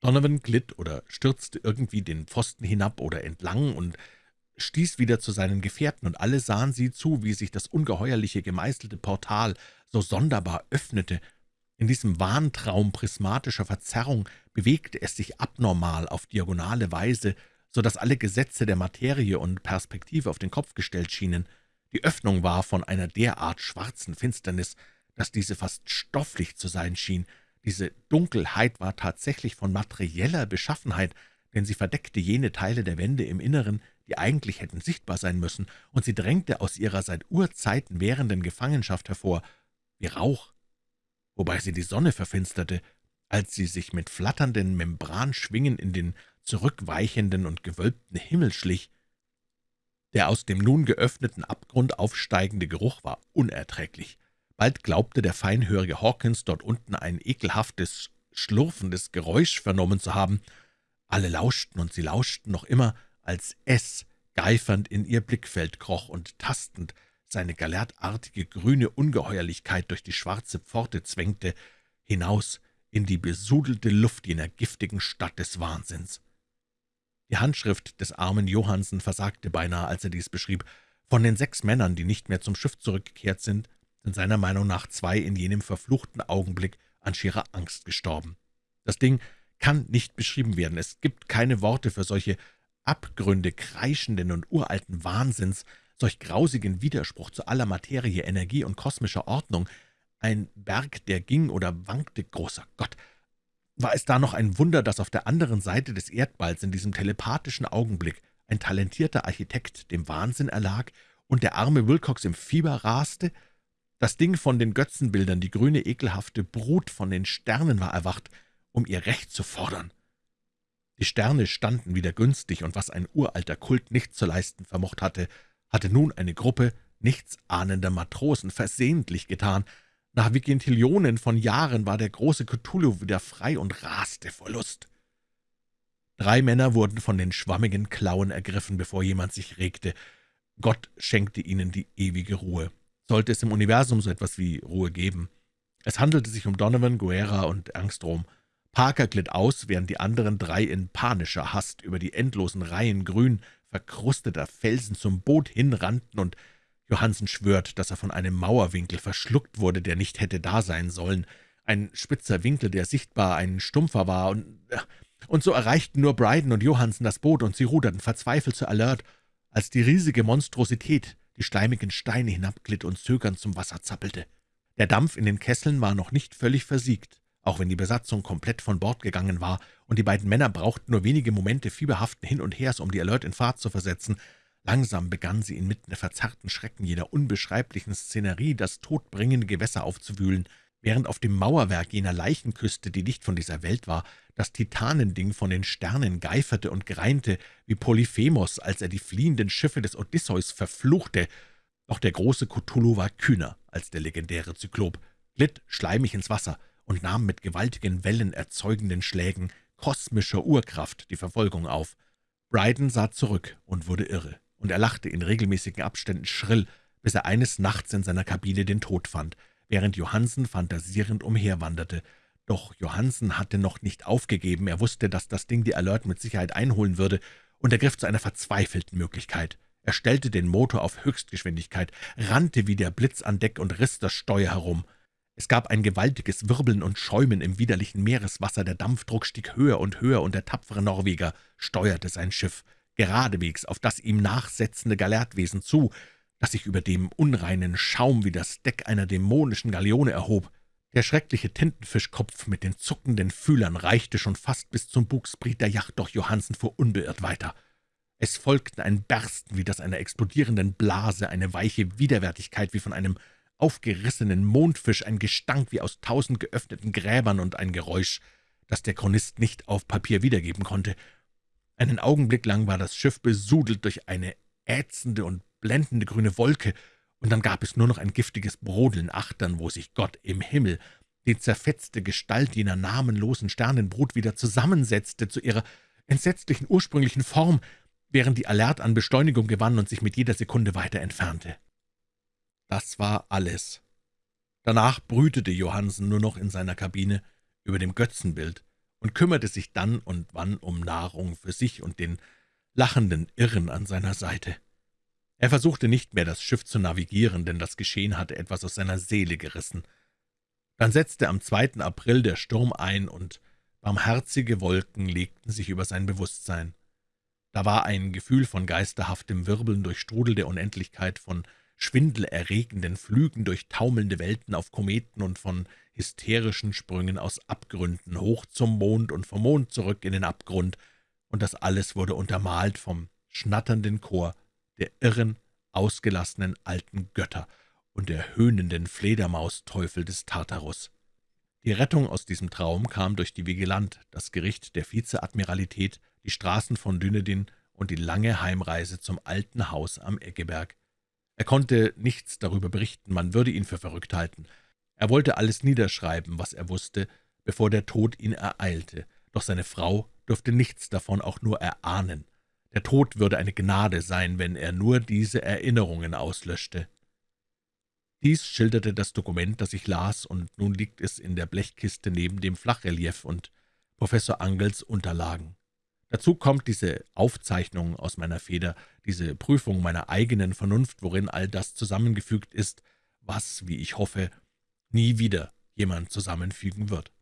Donovan glitt oder stürzte irgendwie den Pfosten hinab oder entlang und stieß wieder zu seinen Gefährten, und alle sahen sie zu, wie sich das ungeheuerliche gemeißelte Portal so sonderbar öffnete. In diesem Wahntraum prismatischer Verzerrung bewegte es sich abnormal auf diagonale Weise, so dass alle Gesetze der Materie und Perspektive auf den Kopf gestellt schienen. Die Öffnung war von einer derart schwarzen Finsternis, dass diese fast stofflich zu sein schien, diese Dunkelheit war tatsächlich von materieller Beschaffenheit, denn sie verdeckte jene Teile der Wände im Inneren, die eigentlich hätten sichtbar sein müssen, und sie drängte aus ihrer seit Urzeiten währenden Gefangenschaft hervor, wie Rauch, wobei sie die Sonne verfinsterte, als sie sich mit flatternden Membranschwingen in den zurückweichenden und gewölbten Himmel schlich. Der aus dem nun geöffneten Abgrund aufsteigende Geruch war unerträglich. Bald glaubte der feinhörige Hawkins dort unten ein ekelhaftes, schlurfendes Geräusch vernommen zu haben. Alle lauschten, und sie lauschten noch immer, als es geifernd in ihr Blickfeld kroch und tastend seine galertartige grüne Ungeheuerlichkeit durch die schwarze Pforte zwängte, hinaus in die besudelte Luft jener giftigen Stadt des Wahnsinns. Die Handschrift des armen Johansen versagte beinahe, als er dies beschrieb. Von den sechs Männern, die nicht mehr zum Schiff zurückgekehrt sind, sind seiner Meinung nach zwei in jenem verfluchten Augenblick an schierer Angst gestorben. Das Ding kann nicht beschrieben werden. Es gibt keine Worte für solche Abgründe kreischenden und uralten Wahnsinns, solch grausigen Widerspruch zu aller Materie, Energie und kosmischer Ordnung. Ein Berg, der ging oder wankte, großer Gott! War es da noch ein Wunder, dass auf der anderen Seite des Erdballs in diesem telepathischen Augenblick ein talentierter Architekt dem Wahnsinn erlag und der arme Wilcox im Fieber raste? Das Ding von den Götzenbildern, die grüne, ekelhafte Brut von den Sternen war erwacht, um ihr Recht zu fordern. Die Sterne standen wieder günstig, und was ein uralter Kult nicht zu leisten vermocht hatte, hatte nun eine Gruppe nichtsahnender Matrosen versehentlich getan. Nach Vigintillionen von Jahren war der große Cthulhu wieder frei und raste vor Lust. Drei Männer wurden von den schwammigen Klauen ergriffen, bevor jemand sich regte. Gott schenkte ihnen die ewige Ruhe sollte es im Universum so etwas wie Ruhe geben. Es handelte sich um Donovan, Guerra und Angstrom. Parker glitt aus, während die anderen drei in panischer Hast über die endlosen Reihen grün verkrusteter Felsen zum Boot hinrannten, und Johansen schwört, dass er von einem Mauerwinkel verschluckt wurde, der nicht hätte da sein sollen. Ein spitzer Winkel, der sichtbar ein stumpfer war, und, und so erreichten nur Bryden und Johansen das Boot, und sie ruderten verzweifelt zu Alert, als die riesige Monstrosität die schleimigen Steine hinabglitt und zögernd zum Wasser zappelte. Der Dampf in den Kesseln war noch nicht völlig versiegt, auch wenn die Besatzung komplett von Bord gegangen war, und die beiden Männer brauchten nur wenige Momente fieberhaften Hin und Hers, um die Alert in Fahrt zu versetzen. Langsam begann sie inmitten der verzerrten Schrecken jeder unbeschreiblichen Szenerie das todbringende Gewässer aufzuwühlen. während auf dem Mauerwerk jener Leichenküste, die nicht von dieser Welt war, das Titanending von den Sternen geiferte und greinte, wie Polyphemos, als er die fliehenden Schiffe des Odysseus verfluchte. Doch der große Cthulhu war kühner als der legendäre Zyklop, glitt schleimig ins Wasser und nahm mit gewaltigen Wellen erzeugenden Schlägen kosmischer Urkraft die Verfolgung auf. Bryden sah zurück und wurde irre, und er lachte in regelmäßigen Abständen schrill, bis er eines Nachts in seiner Kabine den Tod fand, während Johansen fantasierend umherwanderte. Doch Johansen hatte noch nicht aufgegeben, er wusste, dass das Ding die Alert mit Sicherheit einholen würde, und er griff zu einer verzweifelten Möglichkeit. Er stellte den Motor auf Höchstgeschwindigkeit, rannte wie der Blitz an Deck und riss das Steuer herum. Es gab ein gewaltiges Wirbeln und Schäumen im widerlichen Meereswasser, der Dampfdruck stieg höher und höher, und der tapfere Norweger steuerte sein Schiff geradewegs auf das ihm nachsetzende Galertwesen zu, das sich über dem unreinen Schaum wie das Deck einer dämonischen Galeone erhob. Der schreckliche Tintenfischkopf mit den zuckenden Fühlern reichte schon fast bis zum Bugspriet der Yacht, doch Johansen fuhr unbeirrt weiter. Es folgten ein Bersten wie das einer explodierenden Blase, eine weiche Widerwärtigkeit wie von einem aufgerissenen Mondfisch, ein Gestank wie aus tausend geöffneten Gräbern und ein Geräusch, das der Chronist nicht auf Papier wiedergeben konnte. Einen Augenblick lang war das Schiff besudelt durch eine ätzende und blendende grüne Wolke, und dann gab es nur noch ein giftiges Brodeln achtern, wo sich Gott im Himmel die zerfetzte Gestalt jener namenlosen Sternenbrut wieder zusammensetzte zu ihrer entsetzlichen ursprünglichen Form, während die Alert an Beschleunigung gewann und sich mit jeder Sekunde weiter entfernte. Das war alles. Danach brütete Johansen nur noch in seiner Kabine über dem Götzenbild und kümmerte sich dann und wann um Nahrung für sich und den lachenden Irren an seiner Seite. Er versuchte nicht mehr, das Schiff zu navigieren, denn das Geschehen hatte etwas aus seiner Seele gerissen. Dann setzte am 2. April der Sturm ein, und barmherzige Wolken legten sich über sein Bewusstsein. Da war ein Gefühl von geisterhaftem Wirbeln durch Strudel der Unendlichkeit, von schwindelerregenden Flügen durch taumelnde Welten auf Kometen und von hysterischen Sprüngen aus Abgründen hoch zum Mond und vom Mond zurück in den Abgrund, und das alles wurde untermalt vom schnatternden Chor der irren, ausgelassenen alten Götter und der höhnenden Fledermausteufel des Tartarus. Die Rettung aus diesem Traum kam durch die Vigilant, das Gericht der Vizeadmiralität, die Straßen von Dünedin und die lange Heimreise zum alten Haus am Eggeberg. Er konnte nichts darüber berichten, man würde ihn für verrückt halten. Er wollte alles niederschreiben, was er wusste, bevor der Tod ihn ereilte, doch seine Frau durfte nichts davon auch nur erahnen. Der Tod würde eine Gnade sein, wenn er nur diese Erinnerungen auslöschte. Dies schilderte das Dokument, das ich las, und nun liegt es in der Blechkiste neben dem Flachrelief und Professor Angels Unterlagen. Dazu kommt diese Aufzeichnung aus meiner Feder, diese Prüfung meiner eigenen Vernunft, worin all das zusammengefügt ist, was, wie ich hoffe, nie wieder jemand zusammenfügen wird.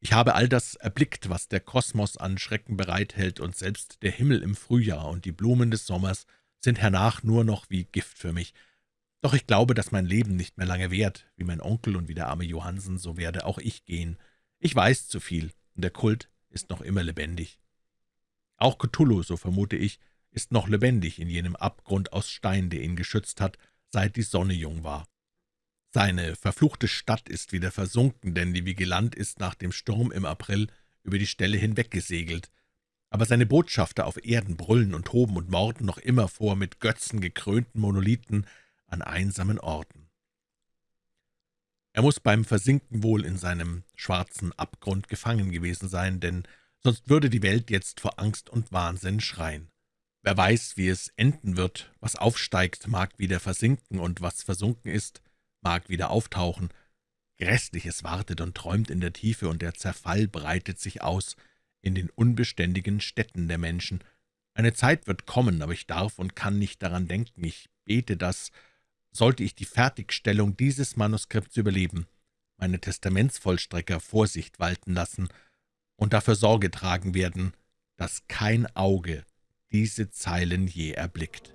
Ich habe all das erblickt, was der Kosmos an Schrecken bereithält, und selbst der Himmel im Frühjahr und die Blumen des Sommers sind hernach nur noch wie Gift für mich. Doch ich glaube, dass mein Leben nicht mehr lange währt. Wie mein Onkel und wie der arme Johansen, so werde auch ich gehen. Ich weiß zu viel, und der Kult ist noch immer lebendig. Auch Cthulhu, so vermute ich, ist noch lebendig in jenem Abgrund aus Stein, der ihn geschützt hat, seit die Sonne jung war. Seine verfluchte Stadt ist wieder versunken, denn die Vigilant ist nach dem Sturm im April über die Stelle hinweggesegelt. Aber seine Botschafter auf Erden brüllen und toben und morden noch immer vor mit Götzen gekrönten Monolithen an einsamen Orten. Er muss beim Versinken wohl in seinem schwarzen Abgrund gefangen gewesen sein, denn sonst würde die Welt jetzt vor Angst und Wahnsinn schreien. Wer weiß, wie es enden wird, was aufsteigt, mag wieder versinken, und was versunken ist, mag wieder auftauchen. Grässliches wartet und träumt in der Tiefe, und der Zerfall breitet sich aus in den unbeständigen Städten der Menschen. Eine Zeit wird kommen, aber ich darf und kann nicht daran denken. Ich bete, dass, sollte ich die Fertigstellung dieses Manuskripts überleben, meine Testamentsvollstrecker Vorsicht walten lassen und dafür Sorge tragen werden, dass kein Auge diese Zeilen je erblickt.